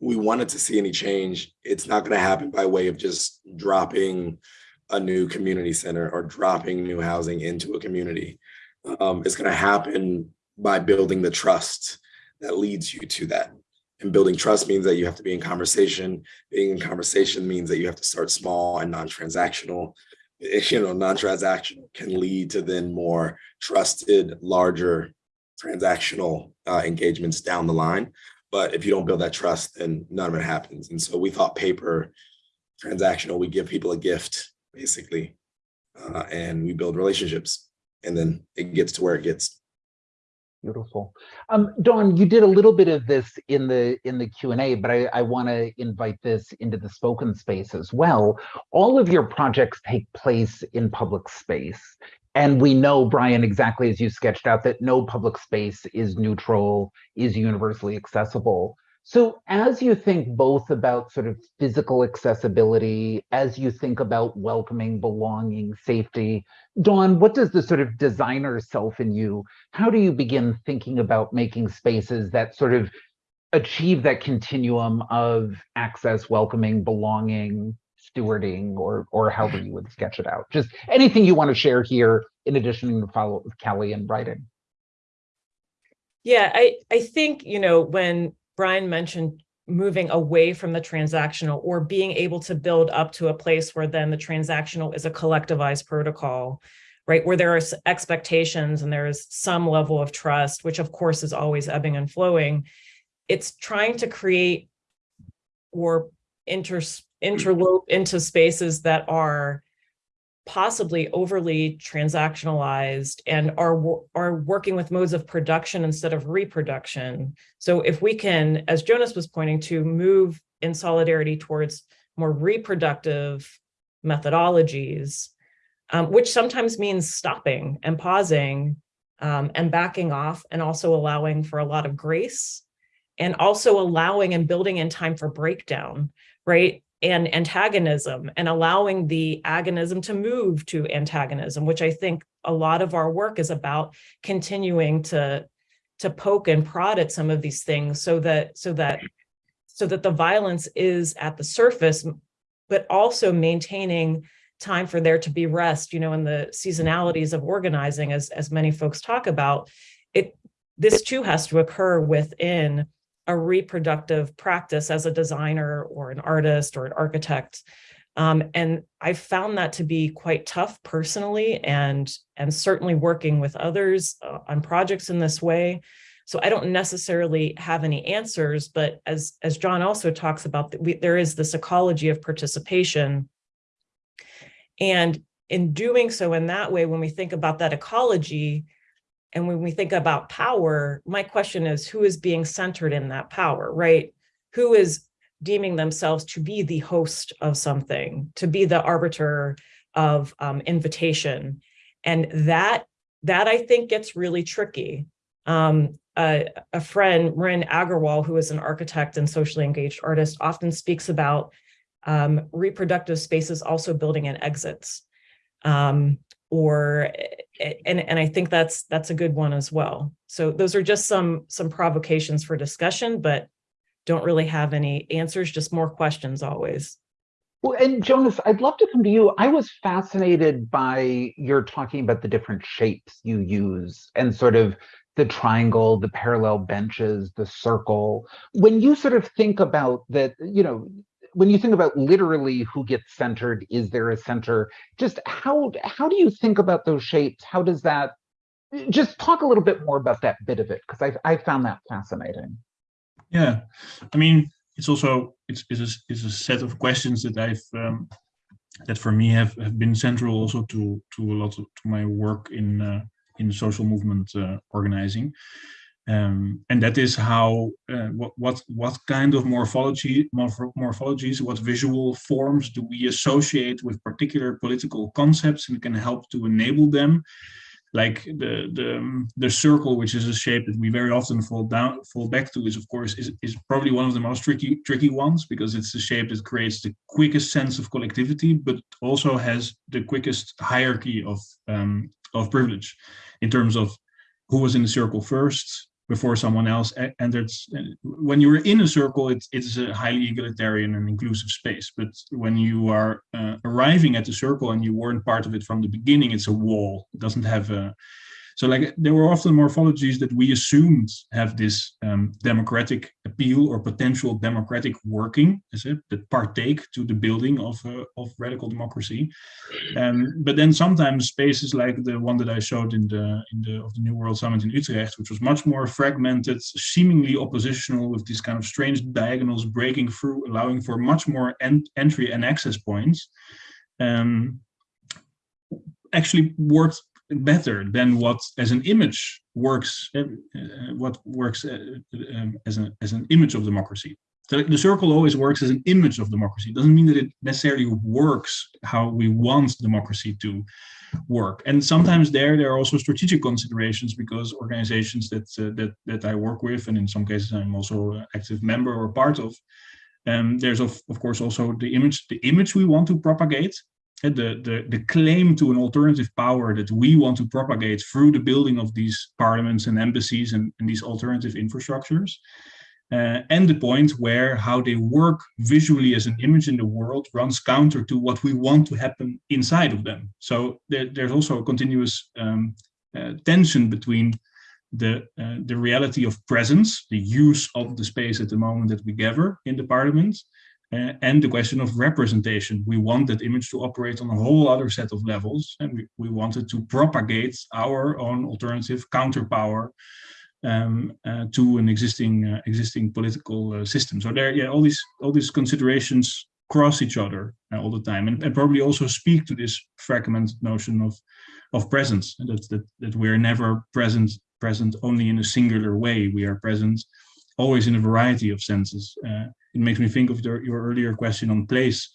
we wanted to see any change, it's not going to happen by way of just dropping a new community center or dropping new housing into a community. Um, it's going to happen by building the trust that leads you to that. And building trust means that you have to be in conversation. Being in conversation means that you have to start small and non-transactional. You know, non-transactional can lead to then more trusted, larger transactional uh, engagements down the line. But if you don't build that trust, then none of it happens. And so we thought paper transactional, we give people a gift, basically, uh, and we build relationships. And then it gets to where it gets. Beautiful. Um, Dawn, you did a little bit of this in the in the Q and A, but I, I want to invite this into the spoken space as well. All of your projects take place in public space. And we know, Bryan, exactly as you sketched out, that no public space is neutral, is universally accessible. So as you think both about sort of physical accessibility, as you think about welcoming, belonging, safety, Dawn, what does the sort of designer self in you, how do you begin thinking about making spaces that sort of achieve that continuum of access, welcoming, belonging, stewarding or or however you would sketch it out. Just anything you want to share here in addition to follow up with Kelly and writing. Yeah, I, I think, you know, when Bryan mentioned moving away from the transactional or being able to build up to a place where then the transactional is a collectivized protocol, right? Where there are expectations and there is some level of trust, which of course is always ebbing and flowing. It's trying to create or inter interlope into spaces that are possibly overly transactionalized and are are working with modes of production instead of reproduction. So if we can, as Jonas was pointing to, move in solidarity towards more reproductive methodologies, um, which sometimes means stopping and pausing um, and backing off and also allowing for a lot of grace and also allowing and building in time for breakdown, right? And antagonism and allowing the agonism to move to antagonism, which I think a lot of our work is about continuing to, to poke and prod at some of these things so that, so that, so that the violence is at the surface, but also maintaining time for there to be rest, you know, in the seasonalities of organizing, as, as many folks talk about, it, this too has to occur within a reproductive practice as a designer or an artist or an architect. Um, and I found that to be quite tough personally and, and certainly working with others uh, on projects in this way. So I don't necessarily have any answers, but as, as Jon also talks about, we, there is this ecology of participation. And in doing so in that way, when we think about that ecology, and when we think about power, my question is who is being centered in that power, right? Who is deeming themselves to be the host of something, to be the arbiter of um, invitation. And that, that I think gets really tricky. Um, a, a friend, Marin Agarwal, who is an architect and socially engaged artist, often speaks about um, reproductive spaces also building in exits. Um, or eh, and and I think that's that's a good one as well. So those are just some some provocations for discussion, but don't really have any answers, just more questions always. Well, and Jonas, I'd love to come to you. I was fascinated by your talking about the different shapes you use and sort of the triangle, the parallel benches, the circle. When you sort of think about that, you know, when you think about literally who gets centered, is there a center? Just how how do you think about those shapes? How does that? Just talk a little bit more about that bit of it because I I found that fascinating. Yeah, I mean, it's also it's it's a, it's a set of questions that I've um, that for me have, have been central also to to a lot of to my work in uh, in social movement uh, organizing, um, and that is how uh, what what what kind of morphology morph morphologies what visual forms do we associate with particular political concepts? And can help to enable them like the the um, the circle, which is a shape that we very often fall down fall back to, is of course is is probably one of the most tricky tricky ones because it's the shape that creates the quickest sense of collectivity, but also has the quickest hierarchy of um, of privilege in terms of who was in the circle first before someone else entered. When you are in a circle, it's it's a highly egalitarian and inclusive space. But when you are uh, arriving at the circle and you weren't part of it from the beginning, it's a wall. It doesn't have a so like there were often morphologies that we assumed have this um, democratic appeal or potential democratic working, is it, that partake to the building of, uh, of radical democracy. Um, but then sometimes spaces like the one that I showed in the in the of the New World Summit in Utrecht, which was much more fragmented, seemingly oppositional with these kind of strange diagonals breaking through, allowing for much more en entry and access points. Um, actually worked better than what as an image works uh, what works uh, um, as an as an image of democracy. So the circle always works as an image of democracy. It doesn't mean that it necessarily works how we want democracy to work. And sometimes there there are also strategic considerations because organizations that uh, that that i work with and in some cases i'm also an active member or part of um, there's of, of course also the image the image we want to propagate the, the, the claim to an alternative power that we want to propagate through the building of these parliaments and embassies and, and these alternative infrastructures. Uh, and the point where how they work visually as an image in the world runs counter to what we want to happen inside of them. So there, there's also a continuous um, uh, tension between the uh, the reality of presence, the use of the space at the moment that we gather in the parliament, uh, and the question of representation. We want that image to operate on a whole other set of levels, and we, we wanted to propagate our own alternative counterpower um, uh, to an existing uh, existing political uh, system. So there, yeah, all these all these considerations cross each other uh, all the time, and, and, probably also speak to this fragmented notion of of presence, that that that we're never present present only in a singular way. We are present always in a variety of senses. It makes me think of the, your earlier question on place.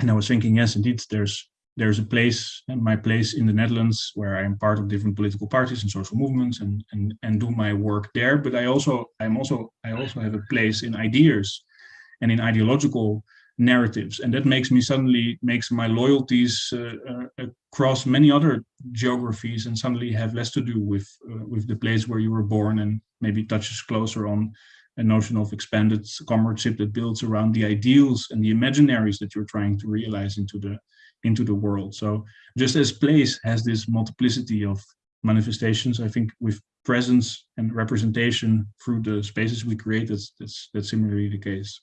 And I was thinking, yes, indeed, there's there's a place, and my place in the Netherlands, where I am part of different political parties and social movements, and and and do my work there. But I also I'm also I also have a place in ideas, and in ideological narratives, and that makes me suddenly makes my loyalties uh, uh, across many other geographies, and suddenly have less to do with uh, with the place where you were born, and maybe touches closer on a notion of expanded comradeship that builds around the ideals and the imaginaries that you're trying to realize into the into the world. So just as place has this multiplicity of manifestations, I think with presence and representation through the spaces we create, that's that's, that's similarly the case.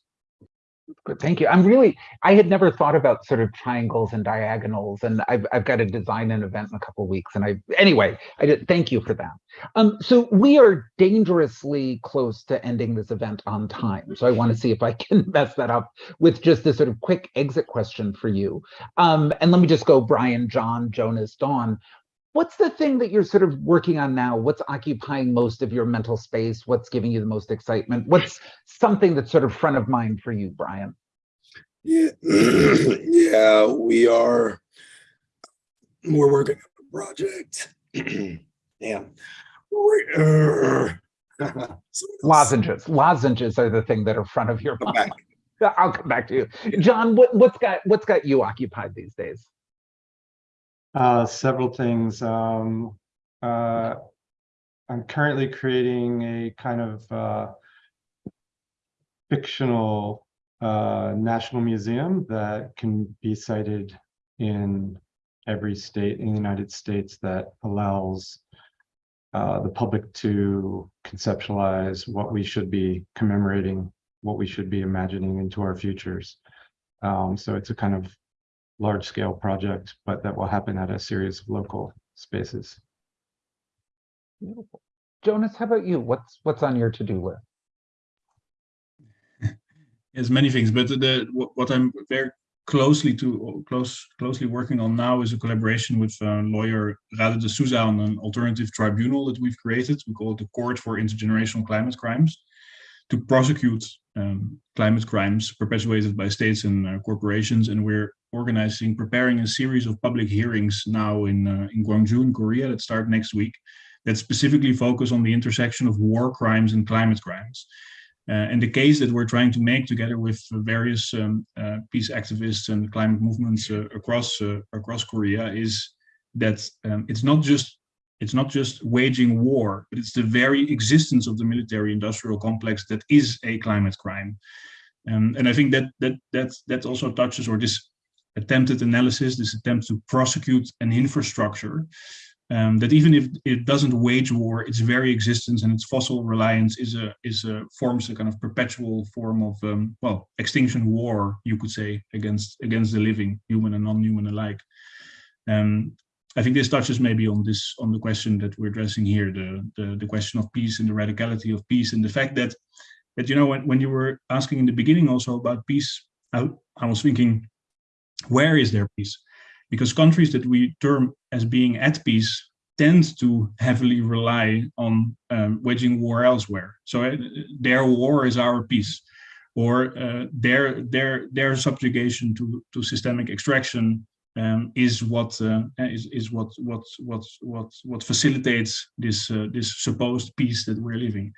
Thank you. I'm really, I had never thought about sort of triangles and diagonals, and I've, I've got to design an event in a couple weeks. And I, anyway, I did, thank you for that. Um, so we are dangerously close to ending this event on time. So I want to see if I can mess that up with just this sort of quick exit question for you. Um, and let me just go Bryan, Jon, Jonas, Dawn what's the thing that you're sort of working on now? What's occupying most of your mental space? What's giving you the most excitement? What's something that's sort of front of mind for you, Bryan? Yeah, yeah, we are. We're working on a project. yeah. Uh, Lozenges. Lozenges are the thing that are front of your mind. I'll come back to you, Jon. What, what's got what's got you occupied these days? Uh, several things. Um, uh, I'm currently creating a kind of uh, fictional uh, national museum that can be cited in every state in the United States that allows uh, the public to conceptualize what we should be commemorating what we should be imagining into our futures. Um, so it's a kind of large scale project, but that will happen at a series of local spaces. Beautiful. Jonas, how about you? What's what's on your to-do list? Yes, many things, but the what, what I'm very closely to close closely working on now is a collaboration with uh, lawyer Radha D'Souza on an alternative tribunal that we've created. We call it the Court for Intergenerational Climate Crimes to prosecute um, climate crimes perpetuated by states and uh, corporations. And we're organizing, preparing a series of public hearings now in uh, in Gwangju, in Korea, that start next week, that specifically focus on the intersection of war crimes and climate crimes. Uh, and the case that we're trying to make together with various um, uh, peace activists and climate movements uh, across uh, across Korea is that um, it's not just it's not just waging war, but it's the very existence of the military-industrial complex that is a climate crime. Um, and I think that that that that also touches or this attempted analysis, this attempt to prosecute an infrastructure um, that even if it doesn't wage war, its very existence and its fossil reliance is a is a forms a kind of perpetual form of um, well extinction war, you could say, against against the living, human and non-human alike. Um, I think this touches maybe on this on the question that we're addressing here, the the, the question of peace and the radicality of peace, and the fact that that you know when, when you were asking in the beginning also about peace, I, I was thinking, where is there peace? because countries that we term as being at peace tend to heavily rely on um, waging war elsewhere. So uh, their war is our peace, or uh, their their their subjugation to to systemic extraction um, is what uh, is is what what what what what facilitates this uh, this supposed peace that we're living.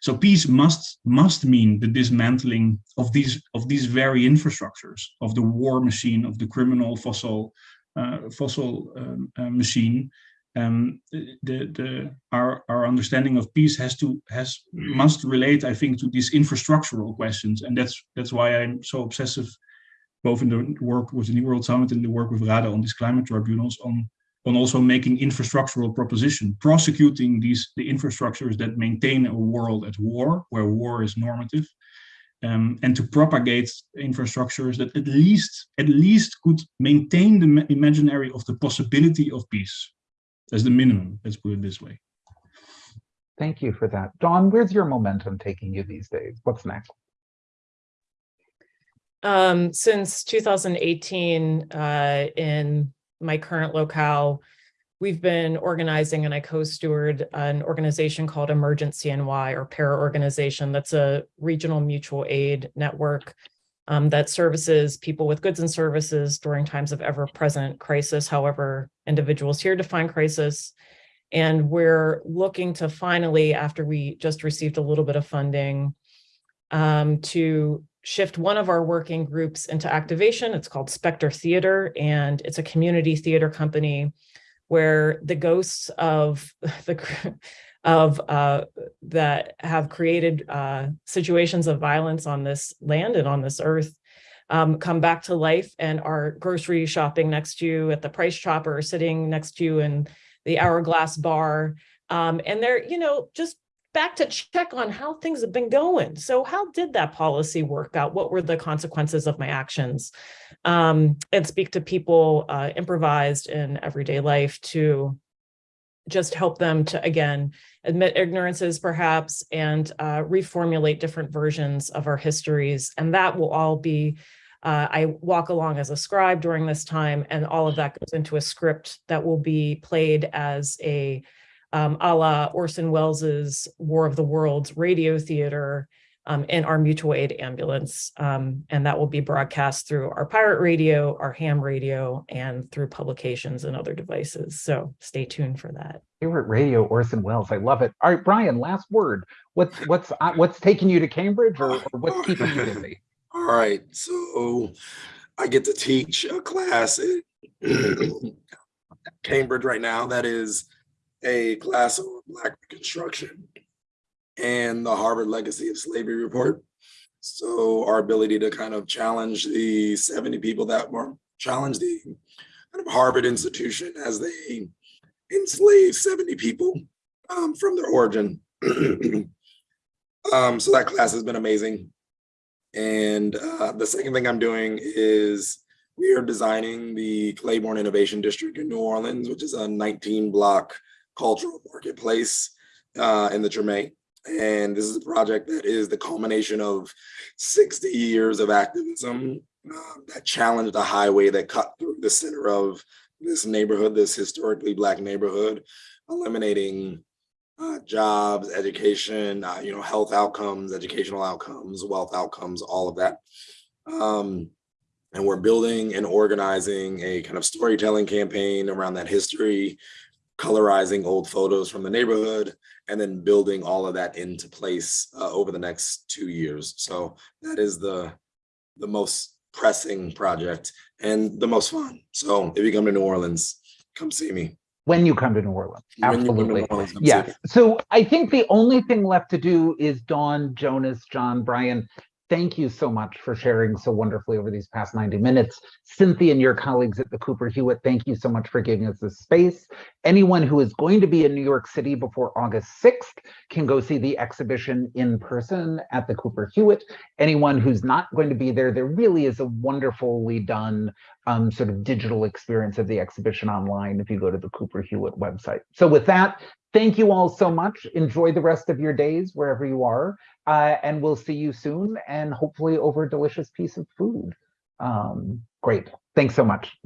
So peace must must mean the dismantling of these of these very infrastructures of the war machine of the criminal fossil uh, fossil um, uh, machine. Um, the the our our understanding of peace has to has must relate, I think, to these infrastructural questions, and that's that's why I'm so obsessive, both in the work with the New World Summit and the work with Radha on these climate tribunals on on also making infrastructural proposition, prosecuting these the infrastructures that maintain a world at war, where war is normative, um, and to propagate infrastructures that at least at least could maintain the imaginary of the possibility of peace as the minimum. Let's put it this way. Thank you for that. Dawn. where's your momentum taking you these days? What's next? Um, since 2018, uh, in my current locale, we've been organizing and I co-steward an organization called Emergency NY or para organization. That's a regional mutual aid network um, that services people with goods and services during times of ever-present crisis, however individuals here define crisis. And we're looking to finally, after we just received a little bit of funding, um, to shift one of our working groups into activation. It's called Spectre Theater, and it's a community theater company where the ghosts of the of uh, that have created uh, situations of violence on this land and on this earth um, come back to life and are grocery shopping next to you at the price chopper, sitting next to you in the hourglass bar. Um, and they're, you know, just back to check on how things have been going. So how did that policy work out? What were the consequences of my actions? Um, and speak to people uh, improvised in everyday life to just help them to, again, admit ignorances perhaps and uh, reformulate different versions of our histories. And that will all be, uh, I walk along as a scribe during this time and all of that goes into a script that will be played as a um, a la Orson Welles's War of the Worlds radio theater um, in our mutual aid ambulance. Um, and that will be broadcast through our pirate radio, our ham radio, and through publications and other devices. So stay tuned for that. Favorite radio, Orson Welles. I love it. All right, Bryan, last word. What's what's uh, what's taking you to Cambridge or, or what's keeping you busy? All right, so I get to teach a class at Cambridge right now that is a class on Black Reconstruction and the Harvard Legacy of Slavery report. So our ability to kind of challenge the 70 people that were challenge the kind of Harvard institution as they enslaved 70 people um, from their origin. um, so that class has been amazing. And uh, the second thing I'm doing is we are designing the Claiborne Innovation District in New Orleans, which is a 19 block cultural marketplace uh, in the Treme. And this is a project that is the culmination of 60 years of activism uh, that challenged a highway that cut through the center of this neighborhood, this historically black neighborhood, eliminating uh, jobs, education, uh, you know, health outcomes, educational outcomes, wealth outcomes, all of that. Um, and we're building and organizing a kind of storytelling campaign around that history, colorizing old photos from the neighborhood, and then building all of that into place uh, over the next two years. So that is the the most pressing project and the most fun. So if you come to New Orleans, come see me. When you come to New Orleans, When you come to New absolutely. Orleans, Yeah, so I think the only thing left to do is Dawn, Jonas, Jon, Bryan, thank you so much for sharing so wonderfully over these past 90 minutes. Cynthia and your colleagues at the Cooper Hewitt, thank you so much for giving us this space. Anyone who is going to be in New York City before August 6th can go see the exhibition in person at the Cooper Hewitt. Anyone who's not going to be there, there really is a wonderfully done um, sort of digital experience of the exhibition online if you go to the Cooper Hewitt website. So with that, thank you all so much. Enjoy the rest of your days wherever you are. Uh, and we'll see you soon and hopefully over a delicious piece of food. Um, great. Thanks so much.